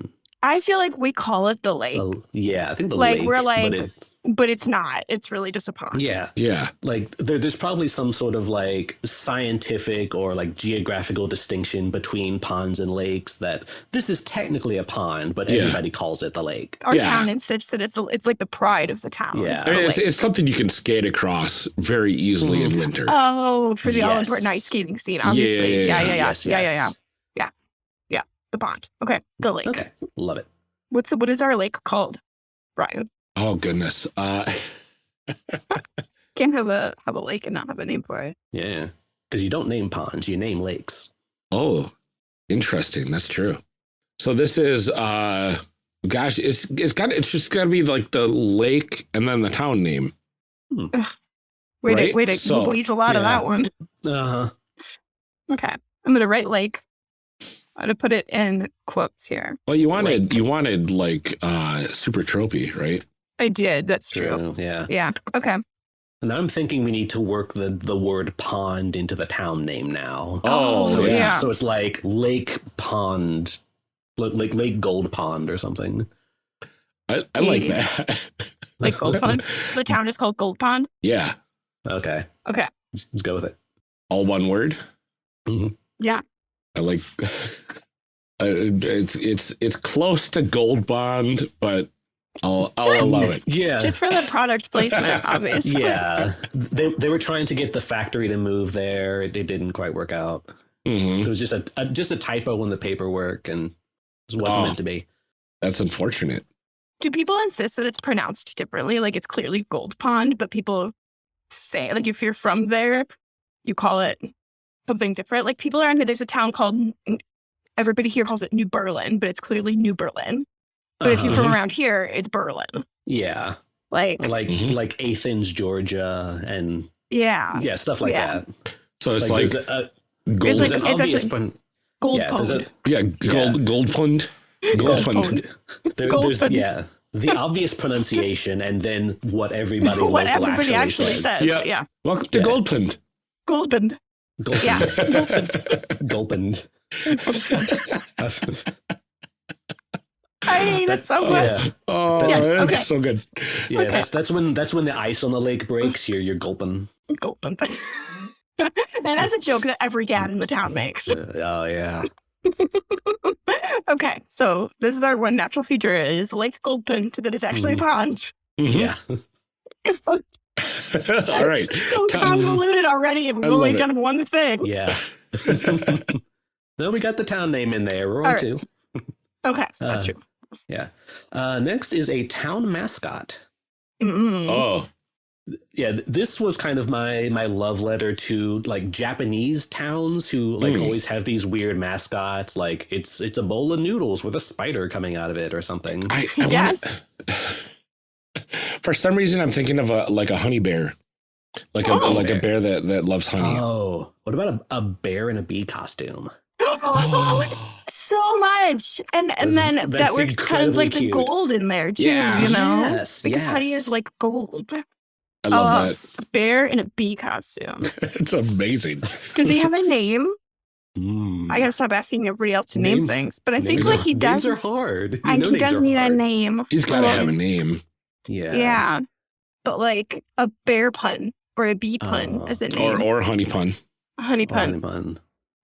I feel like we call it the lake, Oh, yeah, I think the Like, lake. we're but like- it- but it's not. It's really just a pond. yeah, Yeah. like there, there's probably some sort of like scientific or like geographical distinction between ponds and lakes that this is technically a pond, but Yeah. everybody calls it the lake. Our Yeah. town insists that it's it's like the pride of the town. Yeah. It's I mean, it's, it's something you can skate across very easily in mm. winter. Oh, for the all Yes. important ice skating scene, Yeah, obviously. yeah, Yeah, yeah, yeah. yeah, Yes, yeah, yeah, yeah, yes. yeah. The pond. Okay, the lake. Okay, love it. What's what is our lake called, Brian? Oh goodness. Uh, Can't have a have a lake and not have a name for it. Yeah, because you don't name ponds, you name lakes. oh, interesting. That's true. So this is uh, gosh, it's it's got it's just got to be like the lake and then the town name. Wait, Right? a, wait, a, So, we'll a lot of that one. Uh huh. Okay, I'm gonna write lake. I'm gonna put it in quotes here. Well, you wanted Lake. you wanted like uh super tropey, right? I did. That's true. Yeah. Yeah. Okay. And I'm thinking we need to work the the word pond into the town name now. Oh, so it's, yeah. so it's like Lake Pond, like like Lake Gold Pond or something. I, I like that. Like Gold Pond. so the town is called Gold Pond. yeah, Okay, Okay. let's, let's go with it. all one word. Yeah. I like. uh, it's it's it's close to Gold Bond, but I'll I'll allow it. Yeah, Just for the product placement, obviously. yeah. They they were trying to get the factory to move there. It, it didn't quite work out. Mhm. It was just a, a just a typo in the paperwork, and it wasn't Oh. meant to be. That's unfortunate. Do people insist that it's pronounced differently? Like it's clearly Gold Pond, but people say like if you're from there, you call it something different. Like people around here, there's a town called everybody here calls it New Berlin, but it's clearly New Berlin. But if you're Uh-huh. from around here, it's Berlin. yeah, Like like Mhm. like Athens, Georgia, and yeah, yeah, stuff like Yeah. that. So it's like, there's a, a, gold. It's like- it's obvious actually- pron- Gold yeah, Pond. a- yeah, gold gold pond. Gold Gold pond. there, Gold there's Pond. yeah the obvious pronunciation and then what everybody what everybody actually says. says. Yeah. Yeah, Welcome to Yeah. Gold Pond. Gold Pond. Gulpin. Yeah. Gulpin. I hate it so yeah. Oh, Yes, that's okay. so good. yeah. Okay. That's that's when that's when the ice on the lake breaks. You're you're gulping. Gold Pond. and that's a joke that every dad in the town makes. Oh yeah. okay, so this is our one natural feature is Lake Goldpin that is actually a pond. Mhm. Yeah. All right. So convoluted already, and we've only done one thing. Yeah. no, we got the town name in there. We're on All right. two. Okay, that's Uh, true. Yeah. Uh, next is a town mascot. Mm. Oh, yeah this was kind of my my love letter to like japanese towns who like Hmm. always have these weird mascots like it's it's a bowl of noodles with a spider coming out of it or something I, I Yes. wanna, For some reason, I'm thinking of a like a honey bear, like a Oh. like a bear that that loves honey. oh what about a, a bear in a bee costume so much, and and That's- then that works kind of like the gold in there too. Yeah. You know, yes because honey is like gold. I love Oh. that. A bear in a bee costume. It's amazing. Does he have a name? Mm. I gotta stop asking everybody else to name, Name- things, but I think like are- he does. names are hard You I, he does need a name. He's got to Well, have a name. yeah Yeah. But like a bear pun or a bee pun Oh. as a name. or or honey pun. honey Honey pun.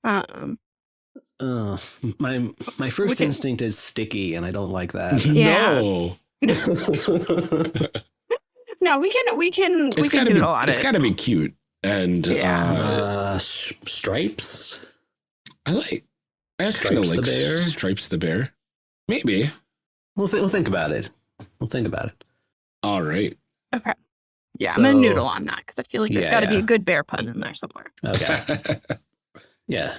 Um, Uh, my my first can- instinct is sticky, and I don't like that. Yeah. No. no, we can we can we can gotta be doodle on it's it. gotta be cute. And Yeah. uh, uh, stripes. I like I kind of Stripes the like bear? Stripes the bear. Maybe. We'll th- we'll think about it. We'll think about it. All right. Okay. Yeah, I'm gonna noodle on that because I feel like there's Yeah, got to be a good bear pun in there somewhere. Okay. yeah.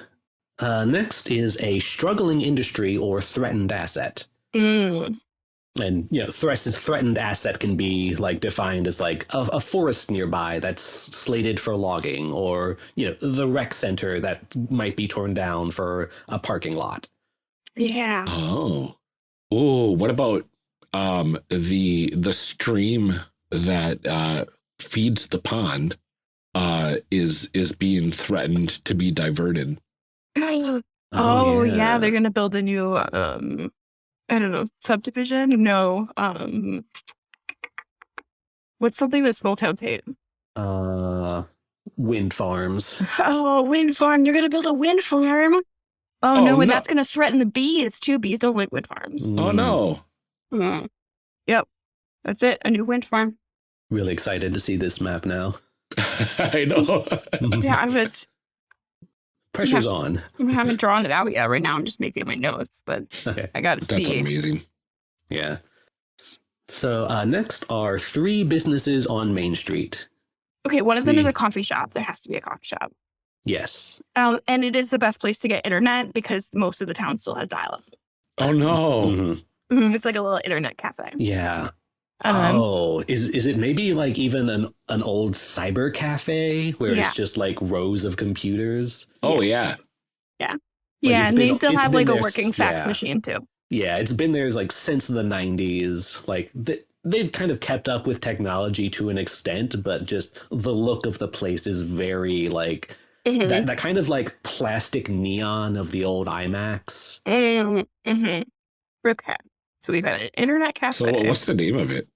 Uh, next is a struggling industry or threatened asset. Mm. and you know threat, threatened asset can be like defined as like a, a forest nearby that's slated for logging or you know the rec center that might be torn down for a parking lot Yeah. oh. Oh, what about um the the stream that uh feeds the pond uh is is being threatened to be diverted. Oh, yeah. they're gonna build a new um I don't know, subdivision? No. Um what's something that small towns hate? uh wind farms Oh, wind farm. You're gonna build a wind farm. Oh, Oh, no, and no. that's gonna threaten the bees too. Bees don't like wind farms. Oh Mm, no. Mm. Yep. That's it. A new wind farm. really excited to see this map now I know. Yeah, I haven't pressure's on I haven't drawn it out yet. Right now I'm just making my notes, but okay I gotta see. That's amazing. yeah so uh, next are three businesses on main street Okay, one of them is a coffee shop. There has to be a coffee shop. yes Um, and it is the best place to get internet because most of the town still has dial-up. Oh no. Mhm. Mhm, It's like a little internet cafe. yeah Um, oh, is is it maybe like even an an old cyber cafe where Yeah. it's just like rows of computers? Oh yes. Yeah. Like, yeah, and been- they still have been like a working fax yeah. machine too. Yeah, it's been there like since the '90s. Like th- they've kind of kept up with technology to an extent, but just the look of the place is very like Mhm. that that kind of like plastic neon of the old iMacs. Mhm, mhm. Okay. So we've got an internet cafe. So what's the name of it?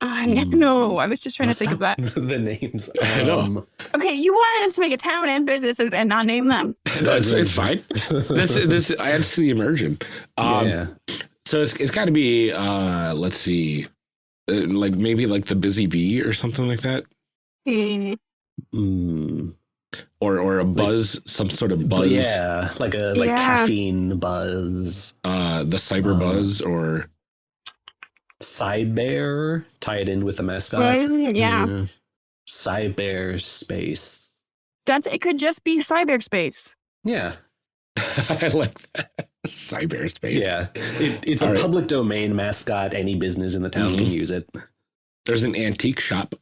I Mm. no, I was just trying What's to think of that. the names. I know. Um, Okay, you wanted us to make a town and businesses and not name them. That's it's fine. This this adds to the immersion. Um, yeah. So it's it's got to be uh let's see, uh, like maybe like the busy bee or something like that, Mm, Mm. or or a buzz, some sort of buzz, yeah, like a like Yeah. caffeine buzz. uh, the cyber Uh, buzz, or Cyber, tie it in with the mascot. right? Yeah. Mm. Cyber space. That's it could just be cyberspace. Yeah. I like that cyberspace. Yeah. It, it's a All right. public domain mascot. Any business in the town can Mhm. use it. there's an antique shop.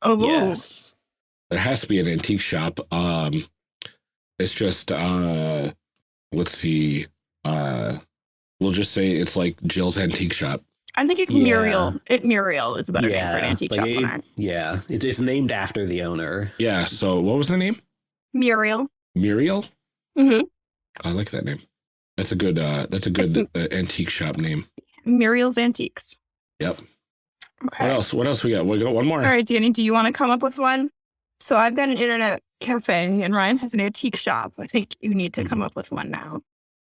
Oh, Yes. There has to be an antique shop. Um, it's just uh, let's see, uh, we'll just say it's like Jill's antique shop. I think it, Yeah. Muriel. It Muriel is a better name for an antique like shop. it- owner. yeah. It, it's named after the owner. Yeah. So what was the name? Muriel. Muriel. Mm-hmm. I like that name. That's a good. Uh, that's a good uh, antique shop name. Muriel's Antiques. Yep. Okay. What else? What else we got? We got one more. All right, Danny, do you want to come up with one? So I've got an internet cafe and Ryan has an antique shop. I think you need to come up with one now.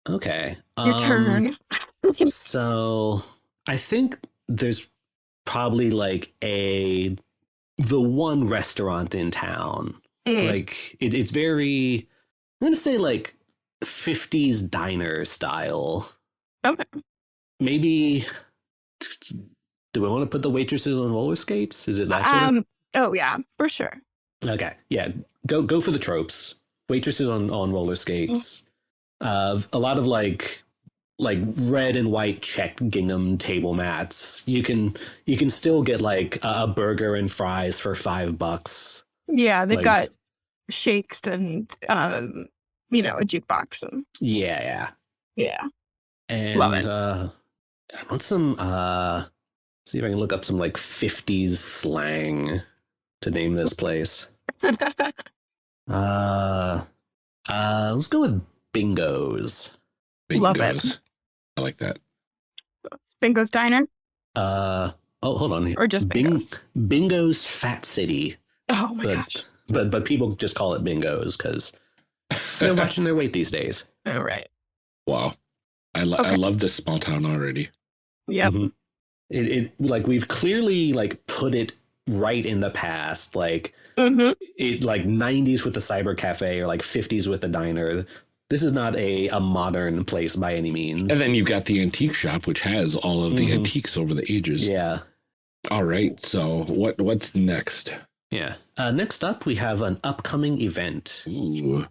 Okay. Your Um, turn. So I think there's probably like a the one restaurant in town. Mm. Like it, it's very I'm gonna say like 50s diner style. Okay. Maybe do we want to put the waitresses on roller skates? Is it that sort Um. Oh yeah, for sure. okay. Yeah. Go go for the tropes. Waitresses on, on roller skates. Uh a lot of like like red and white checked gingham table mats. You can you can still get like a, a burger and fries for five bucks. Yeah, they've Like- got shakes and um, you know, a jukebox and Yeah, yeah. yeah. And Love it. uh I want some uh see if I can look up some like 50s slang to name this place. Uh uh let's go with bingos. Love it. Bingos. I like that. Bingo's Diner Uh oh hold on. or just Bing- Bingo's? Bingo's Fat City. Oh my But- gosh. but but people just call it bingos because they're watching their weight these days. All right. wow. I, lo- I love this small town already. Yep. Mhm. It, it like we've clearly like put it right in the past, like hmm it like 90s with the cyber cafe or like 50s with the diner. This is not a a modern place by any means. And then you've got the antique shop, which has all of the Mhm. antiques over the ages. yeah, All right. So what what's next? yeah. Uh, next up, we have an upcoming event. Ooh.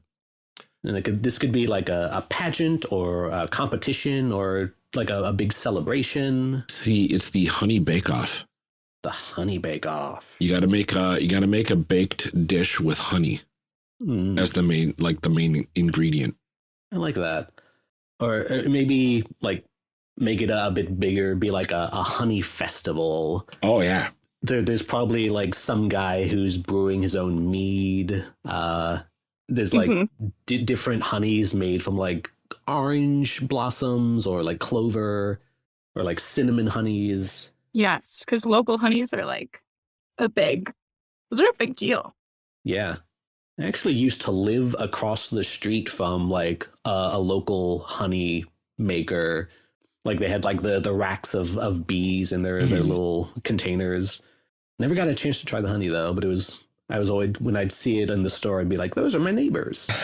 And it could, this could be like a, a pageant or a competition or like a, a big celebration. See, it's the honey bake off. The honey bake off. You got to make a you got to make a baked dish with honey Mm, as the main like the main ingredient. I like that. Or uh, maybe like make it a, bit bigger, be like a, a honey festival. Oh yeah. There, there's probably like some guy who's brewing his own mead. Uh, there's like Mhm. di different honeys made from like orange blossoms or like clover or like cinnamon honeys. Yes, because local honeys are like a big, those are a big deal. Yeah. I actually used to live across the street from like a, a local honey maker. Like they had like the, the racks of, of bees in their, their Mhm. little containers. Never got a chance to try the honey though, but it was I was always when I'd see it in the store, I'd be like, those are my neighbors.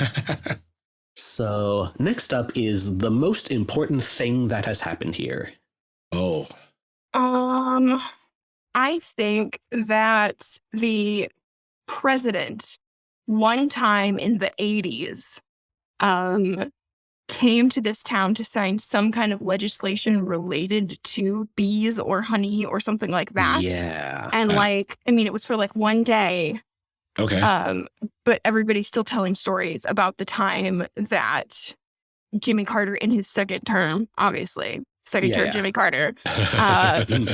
So next up is the most important thing that has happened here. oh. Um, I think that the president, one time in the 80s, um, came to this town to sign some kind of legislation related to bees or honey or something like that. Yeah. And Uh, like, I mean, it was for like one day, Okay. um, but everybody's still telling stories about the time that Jimmy Carter, in his second term, obviously, second Yeah, yeah. Jimmy Carter, uh, came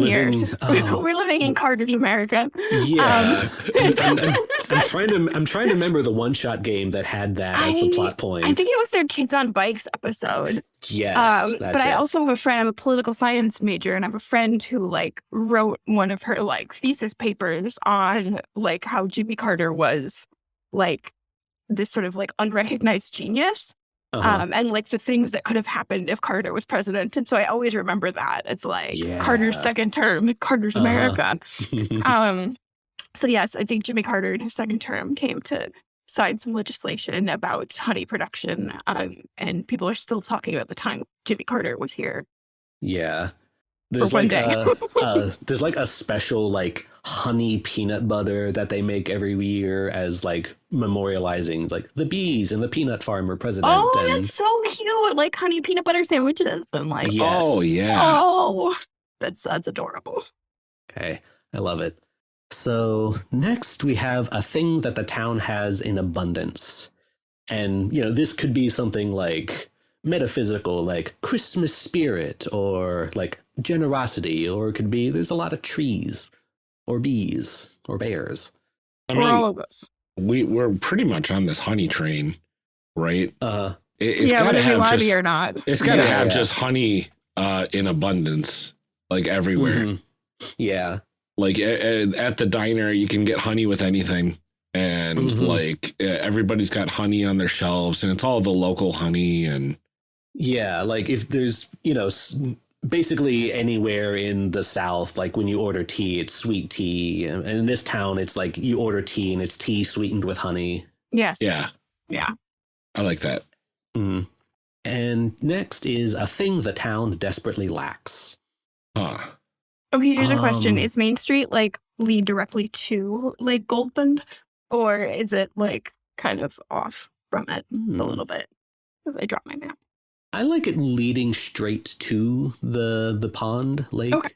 we're here. living- oh. we're living in Carter's America. Yeah. Um, I'm, I'm- I'm trying to I'm trying to remember the one shot game that had that as the plot point. I think it was their Kids on Bikes episode. yes, um, but I it. also have a friend. I'm a political science major, and I have a friend who like wrote one of her like thesis papers on like how Jimmy Carter was like this sort of like unrecognized genius, Uh-huh. um, and like the things that could have happened if Carter was president. And so I always remember that it's like Carter's second term, Carter's Uh-huh. America. Um, so yes, I think Jimmy Carter in his second term came to sign some legislation about honey production, um, and people are still talking about the time Jimmy Carter was here yeah. For There's one like day. a, uh, there's like a special like honey peanut butter that they make every year as like memorializing like the bees and the peanut farmer president. oh, and that's so cute! Like honey peanut butter sandwiches and like Yes. Oh yeah. oh, that's that's adorable. Okay, I love it. So next we have a thing that the town has in abundance. And, you know, this could be something like metaphysical, like Christmas spirit, or like generosity, or it could be there's a lot of trees, or bees, or bears. I Or all mean, of those. we we're pretty much on this honey train, right? Uh, It, it's yeah, got to whether we have want to just be or not. it's got to Yeah, have yeah. just honey uh, in abundance, like everywhere. mhm. Yeah. Like a- a- at the diner, you can get honey with anything, and Mhm. like uh, everybody's got honey on their shelves, and it's all the local honey. And Yeah, like if there's, you know, s- basically anywhere in the South, like when you order tea, it's sweet tea. And in this town, it's like you order tea and it's tea sweetened with honey. Yes. yeah, Yeah. I like that. Mm. And next is a thing the town desperately lacks. Huh. Okay, here's a question. Um, Is Main Street like lead directly to Lake Goldbund? Or is it like kind of off from it Hmm. a little bit? Because I dropped my map. I like it leading straight to the the pond lake. Okay.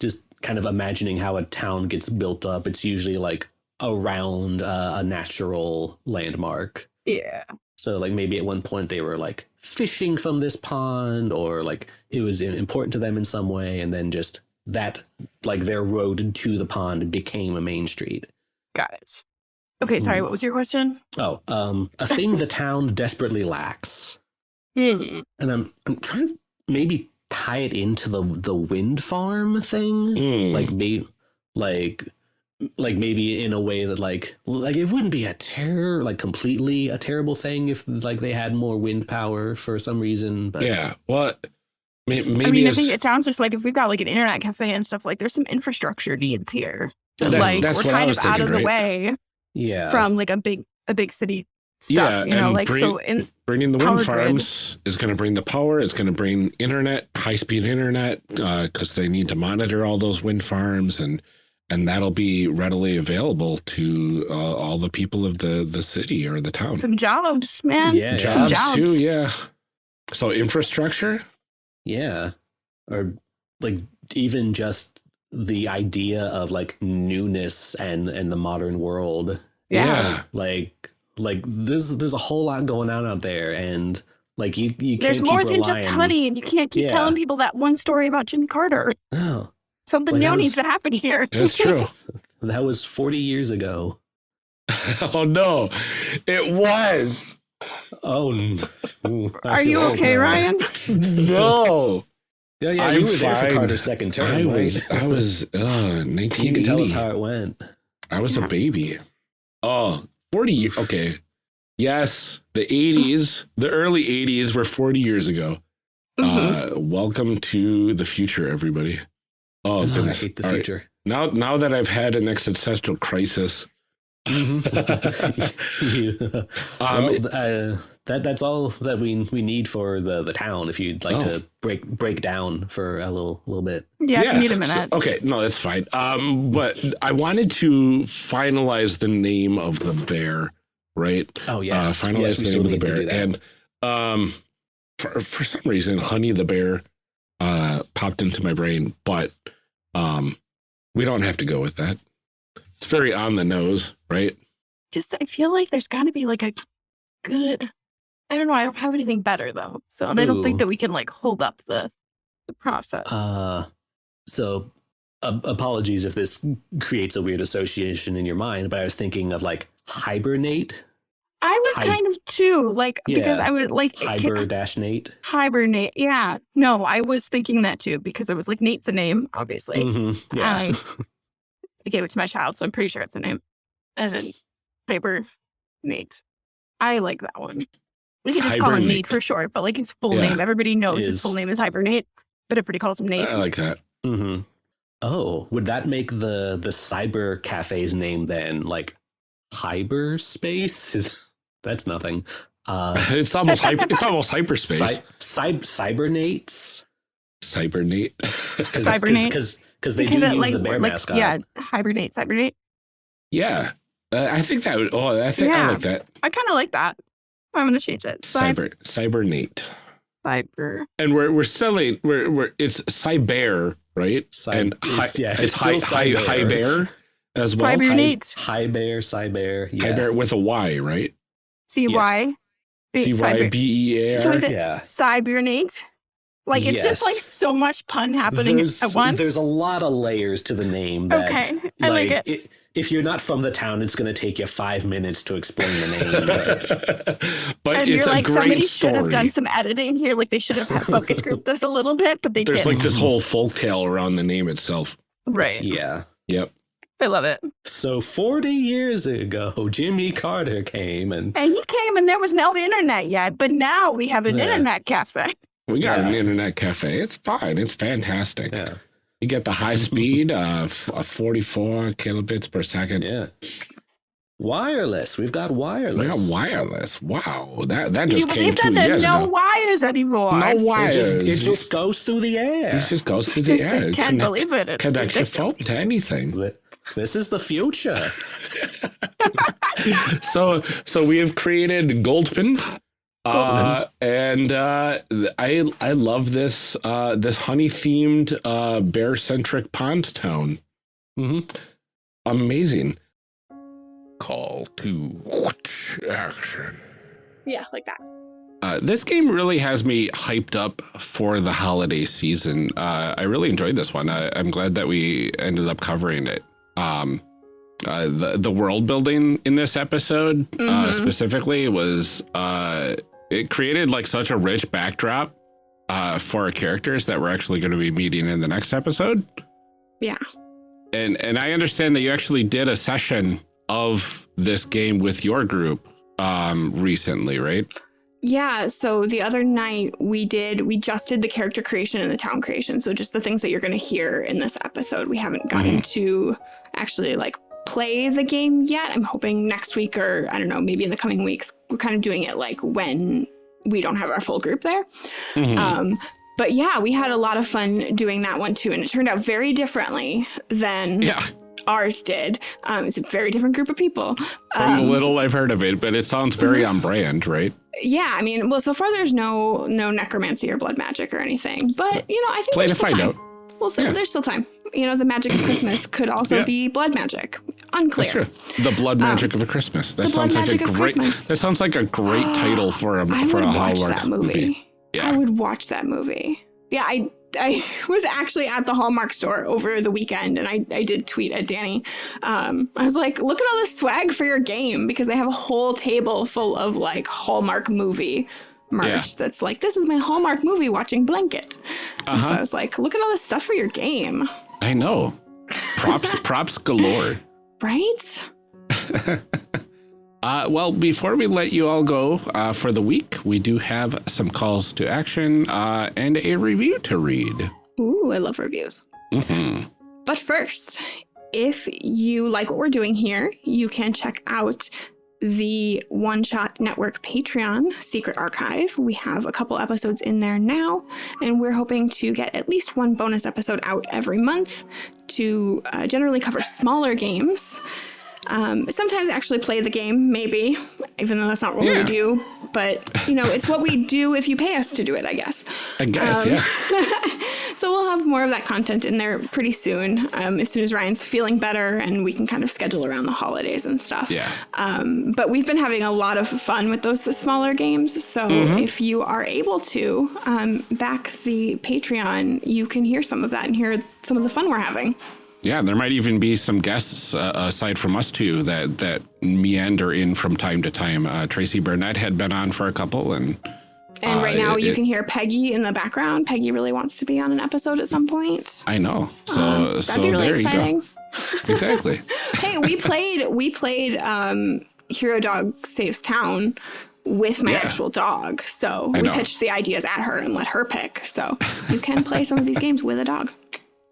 Just kind of imagining how a town gets built up. It's usually like around uh, a natural landmark. Yeah. So like maybe at one point they were like fishing from this pond or like it was important to them in some way and then just that like their road to the pond became a main street. Got it. Okay, sorry, Hmm. what was your question? Oh, um a thing the town desperately lacks. Hmm. And I'm I'm trying to maybe tie it into the the wind farm thing. Mm. Like maybe like like maybe in a way that like like it wouldn't be a terror like completely a terrible thing if like they had more wind power for some reason. But Yeah. Well, maybe I mean, I it's- think it sounds just like if we've got like an internet cafe and stuff, like there's some infrastructure needs here. That's- like that's we're what I kind was of out thinking, of the way yeah, from like a big a big city stuff. Yeah, you know, and like bring- so in bringing the wind power grid. farms is going to bring the power. It's going to bring internet, high speed internet, because they need to monitor all those wind farms, and and that'll be readily available to uh, all the people of the the city or the town. some jobs, man. Yeah, yeah. some jobs, jobs. too, yeah. So infrastructure, yeah, or like even just the idea of like newness and and the modern world Yeah. like like there's there's a whole lot going on out there and like you you can't There's more than just honey, and you can't keep Yeah. telling people that one story about Jimmy Carter. oh Something Like, new was- needs to happen here. that's true. that was 40 years ago oh no, it was oh ooh, Are you okay, now. Ryan? no. yeah yeah I'm you were there for carter's second term I right? was I was uh, you can tell us how it went I was Yeah. a baby. Oh, 40 years. Okay. Yes, the 80s, the early 80s were 40 years ago. Mhm. Uh, welcome to the future, everybody. Oh, Oh, I goodness. hate the All right. future Now, now that I've had an existential crisis, You- Um, well, uh, that that's all that we we need for the the town. If you'd like Oh. to break break down for a little little bit. yeah, if you need a so- minute. okay, no, that's fine. Um, but I wanted to finalize the name of the bear, right? Oh yes, uh, finalize yes, the name of the bear. And um, for for some reason, Honey the bear uh, popped into my brain, but um, we don't have to go with that. It's very on the nose, right? Just I feel like there's got to be like a good. I don't know. I don't have anything better though, so and I don't think that we can like hold up the the process. Uh, so uh, apologies if this creates a weird association in your mind, but I was thinking of like hibernate, I was hi- kind of too like because I was like it ca- hiber dash Nate. hibernate. Yeah, no, I was thinking that too because I was like Nate's a name, obviously. Mhm, Yeah. I- I gave it to my child, so I'm pretty sure it's a name. And then Paper Nate. I like that one. We could just call him Nate for short, but like his full Yeah. name, everybody knows his full name is Hibernate, but everybody calls him Nate. I like that. Mm-hmm. Oh, would that make the the cyber cafe's name then like hyperspace? Is that's nothing. Uh, It's almost hyper, it's almost hyperspace. cy- cy- cybernates Cybernate. Cybernate. because because they because do it use like, the bear like mascot. yeah, Hibernate, Hibernate. yeah, uh, I think that would. Oh, I think I like that. I kind of like that. I'm gonna change it. Cyber, Cyber Cybernate. cyber. And we're we're selling. We're we're it's Cyber, right? Cy- and it's- hi, yeah, it's it's high still high high bear as well. Cybernate. High bear, cyber, yeah. High bear with a Y, right? C Y. C Y B E A So is it yeah. cybernate? Like it's just like so much pun happening there's, at once. There's a lot of layers to the name. That, okay, I like it. i- if you're not from the town, it's going to take you five minutes to explain the name. but and it's you're a like, great somebody story. should have done some editing here. Like they should have had focus group this a little bit, but they There's didn't. like this whole folktale around the name itself. right. yeah. Yep. I love it. So 40 years ago, Jimmy Carter came and And he came and there was no internet yet, but now we have an Yeah. internet cafe. We got Yeah. an internet cafe. It's fine. It's fantastic. yeah, You get the high speed of uh, 44 kilobits per second. yeah. Wireless. We've got wireless. We got wireless. Wow, that that Do you just came believe two that there are years no ago. wires anymore? No It wires. just, it just goes through the air. It just goes through the air. just can't Connect- believe it. It's Connect your ridiculous. phone to anything. This is the future. so so we have created Goldfin. Uh, and uh, I I love this uh, this honey themed uh, bear centric pond town. hmm Amazing. Call to action. Yeah, like that. Uh, this game really has me hyped up for the holiday season. Uh, I really enjoyed this one. I, I'm glad that we ended up covering it. Um, uh, the the world building in this episode uh, Mhm. specifically was uh, it created like such a rich backdrop uh, for our characters that we're actually going to be meeting in the next episode. Yeah. and and I understand that you actually did a session of this game with your group um, recently, right? Yeah, so the other night we did, we just did the character creation and the town creation. So just the things that you're going to hear in this episode. We haven't gotten Mhm. to actually like play the game yet. I'm hoping next week or I don't know, maybe in the coming weeks. We're kind of doing it like when we don't have our full group there. Mhm. Um, but yeah, we had a lot of fun doing that one too. And it turned out very differently than yeah, ours did. Um, it's a very different group of people. from the Um, little I've heard of it, but it sounds very on brand, right? yeah, I mean, well, so far there's no no necromancy or blood magic or anything, but you know, I think Play to find time. out. Well, so Yeah. there's still time. You know, the magic of Christmas could also Yeah. be blood magic. Unclear. true. The blood magic of a Christmas. That Um, the blood sounds like a of great. Christmas. That sounds like a great title for a I for would a watch Hallmark that movie. Yeah. I would watch that movie. Yeah, I I was actually at the Hallmark store over the weekend and I, I did tweet at Danny. Um, I was like, look at all this swag for your game because they have a whole table full of like Hallmark movie merch Yeah. that's like, this is my Hallmark movie watching blanket. And so Uh-huh. I was like, look at all this stuff for your game, I know. Props props galore. right? Uh, well, before we let you all go uh, for the week, we do have some calls to action uh, and a review to read. Ooh, I love reviews. hmm But first, if you like what we're doing here, you can check out the One Shot Network Patreon secret archive. We have a couple episodes in there now, and we're hoping to get at least one bonus episode out every month to uh, generally cover smaller games. Um, sometimes actually play the game, maybe, even though that's not what Yeah. we do. But, you know, it's what we do if you pay us to do it, I guess. I guess, Um, yeah. so we'll have more of that content in there pretty soon, um, as soon as Ryan's feeling better and we can kind of schedule around the holidays and stuff. Yeah. Um, but we've been having a lot of fun with those smaller games. So Mm-hmm. if you are able to um, back the Patreon, you can hear some of that and hear some of the fun we're having. Yeah, there might even be some guests uh, aside from us two that that meander in from time to time. Uh, Tracy Burnett had been on for a couple, and And Uh, right now, it- you it- can hear Peggy in the background. Peggy really wants to be on an episode at some point. I know. So Um, that'd so be really exciting. Exactly. hey, we played we played um Hero Dog Saves Town with my Yeah. actual dog. So I we know. pitched the ideas at her and let her pick. So you can play some of these games with a dog.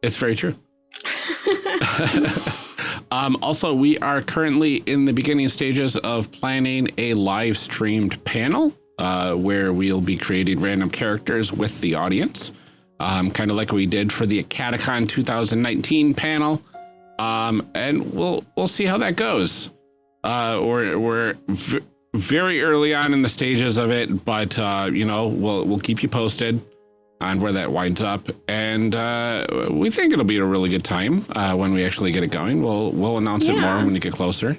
It's very true. um, also, we are currently in the beginning stages of planning a live streamed panel uh, where we'll be creating random characters with the audience, um, kind of like we did for the Catacon 2019 panel. Um, and we'll we'll see how that goes. Uh, we're we're very early on in the stages of it, but uh, you know we'll we'll keep you posted on where that winds up, and uh, we think it'll be a really good time uh, when we actually get it going. We'll we'll announce it more when we get closer.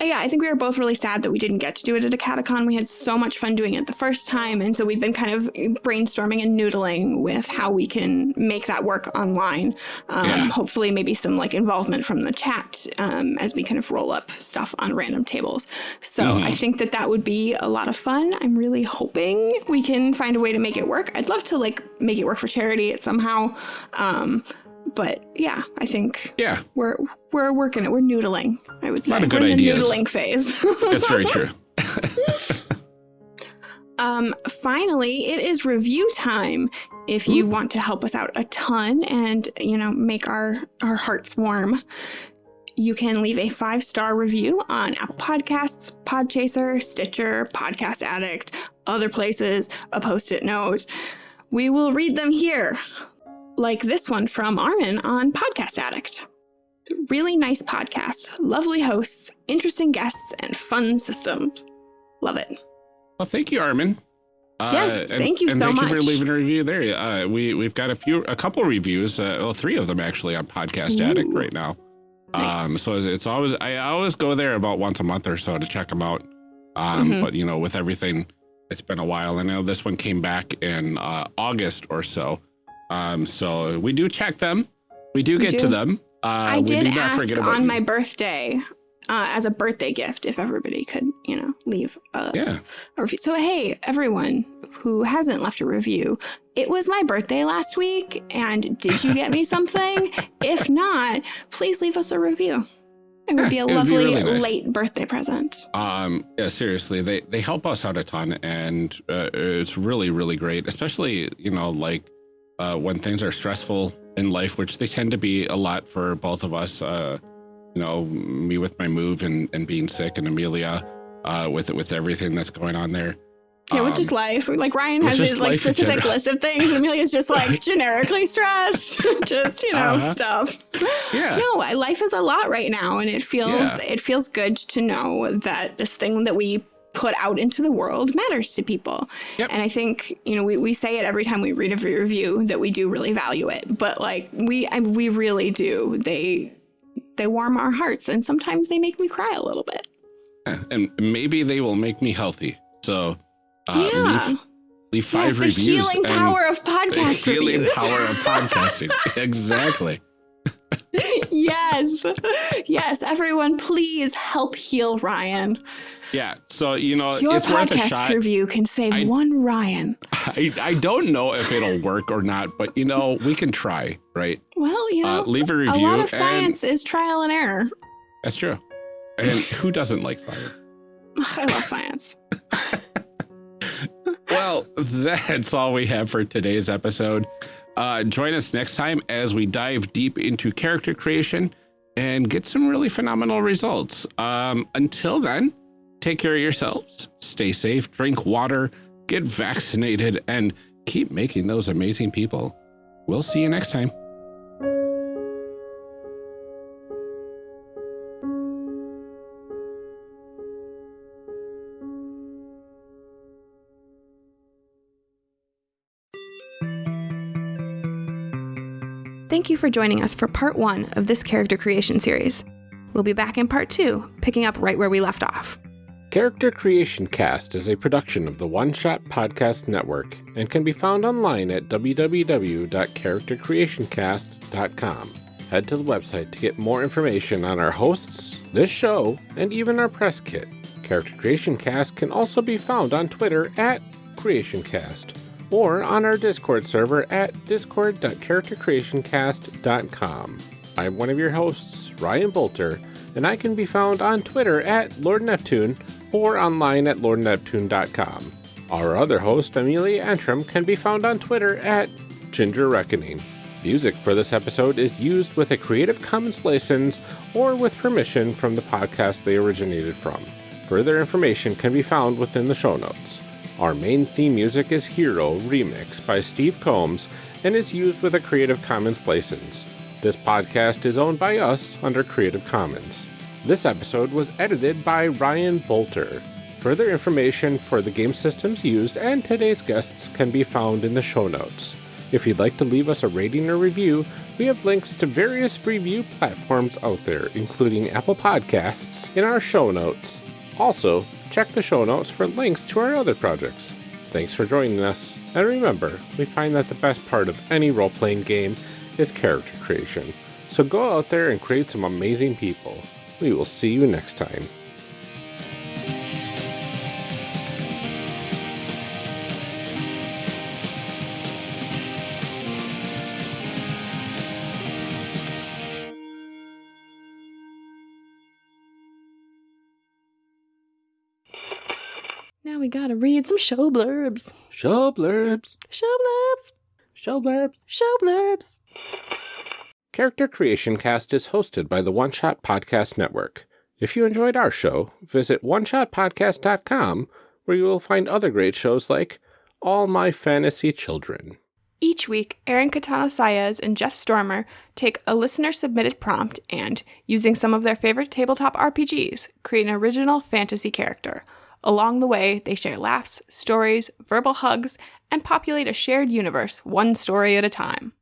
Uh, Yeah, I think we were both really sad that we didn't get to do it at a catacon. We had so much fun doing it the first time, and so we've been kind of brainstorming and noodling with how we can make that work online. Um, Yeah. Hopefully, maybe some like involvement from the chat um, as we kind of roll up stuff on random tables. So Mhm. I think that that would be a lot of fun. I'm really hoping we can find a way to make it work. I'd love to like make it work for charity it somehow. Um, but yeah, I think Yeah, we're we're working it. We're noodling. I would say lot of good we're in ideas. the noodling phase. that's very true. um, finally, it is review time. If you want to help us out a ton and you know make our our hearts warm, you can leave a five star review on Apple Podcasts, Podchaser, Stitcher, Podcast Addict, other places. A post it note. We will read them here, like this one from Armin on Podcast Addict. Really nice podcast, lovely hosts, interesting guests, and fun systems. Love it. Well, thank you, Armin. Uh, Yes, thank you and so thank you for leaving a review there. Uh, we we've got a few, a couple reviews, uh, well, three of them actually on Podcast Addict right now. Um, Nice. so it's, always I always go there about once a month or so to check them out. Um, Mhm. but you know, with everything, it's been a while. I know this one came back in uh, August or so. Um, so we do check them. We do We get do. to them. Uh, I we did ask on my birthday uh, as a birthday gift if everybody could, you know, leave a, Yeah. a review. So, hey, everyone who hasn't left a review, it was my birthday last week, and did you get me something? if not, please leave us a review. It would Yeah, be a would be lovely really nice. late birthday present. Um, yeah, seriously, they they help us out a ton, and uh, it's really really great. Especially you know like uh, when things are stressful in life, which they tend to be a lot for both of us. Uh, you know, me with my move and and being sick, and Amelia uh, with with everything that's going on there. Yeah, with Um, just life. Like Ryan has his like specific list of things, and Amelia's just like generically stressed, just you know Uh-huh. stuff. Yeah. No, I- life is a lot right now, and it feels Yeah. it feels good to know that this thing that we put out into the world matters to people. Yep. And I think you know we, we say it every time we read a review that we do really value it, but like we I, we really do. They they warm our hearts, and sometimes they make me cry a little bit. Yeah, and maybe they will make me healthy. So uh, yeah. leave leave five yes, the reviews. healing power of the healing reviews. power of podcasting. exactly. yes. Yes, everyone, please help heal Ryan. Yeah. So you know, Your it's worth a podcast shot. review can save I- one Ryan. I, I don't know if it'll work or not, but you know, we can try, right? Well, you know, Uh, leave a review. a lot of science is trial and error. That's true. And who doesn't like science? I love science. Well, that's all we have for today's episode. Uh, join us next time as we dive deep into character creation and get some really phenomenal results. Um, until then, take care of yourselves, stay safe, drink water, get vaccinated, and keep making those amazing people. We'll see you next time. Thank you for joining us for part one of this character creation series. We'll be back in part two, picking up right where we left off. Character Creation Cast is a production of the One Shot Podcast Network and can be found online at www.charactercreationcast.com. Head to the website to get more information on our hosts, this show, and even our press kit. Character Creation Cast can also be found on Twitter at CreationCast or on our Discord server at discord.charactercreationcast.com. I'm one of your hosts, Ryan Boelter, and I can be found on Twitter at Lord Neptune or online at lordneptune.com. Our other host, Amelia Antrim, can be found on Twitter at Ginger Reckoning. Music for this episode is used with a Creative Commons license or with permission from the podcast they originated from. Further information can be found within the show notes. Our main theme music is Hero Remix by Steve Combs and is used with a Creative Commons license. This podcast is owned by us under Creative Commons. This episode was edited by Ryan Boelter. Further information for the game systems used and today's guests can be found in the show notes. If you'd like to leave us a rating or review, we have links to various review platforms out there, including Apple Podcasts, in our show notes. Also, check the show notes for links to our other projects. Thanks for joining us, and remember, we find that the best part of any role playing game is character creation. So go out there and create some amazing people. We will see you next time. Now we gotta read some show blurbs. Show blurbs. Show blurbs. Show blurbs. Show blurbs. Character Creation Cast is hosted by the One Shot Podcast Network. If you enjoyed our show, visit oneshotpodcast.com where you will find other great shows like All My Fantasy Children. Each week, Aaron Katana Saez and Jeff Stormer take a listener submitted prompt and, using some of their favorite tabletop RPGs, create an original fantasy character. Along the way, they share laughs, stories, verbal hugs, and populate a shared universe one story at a time.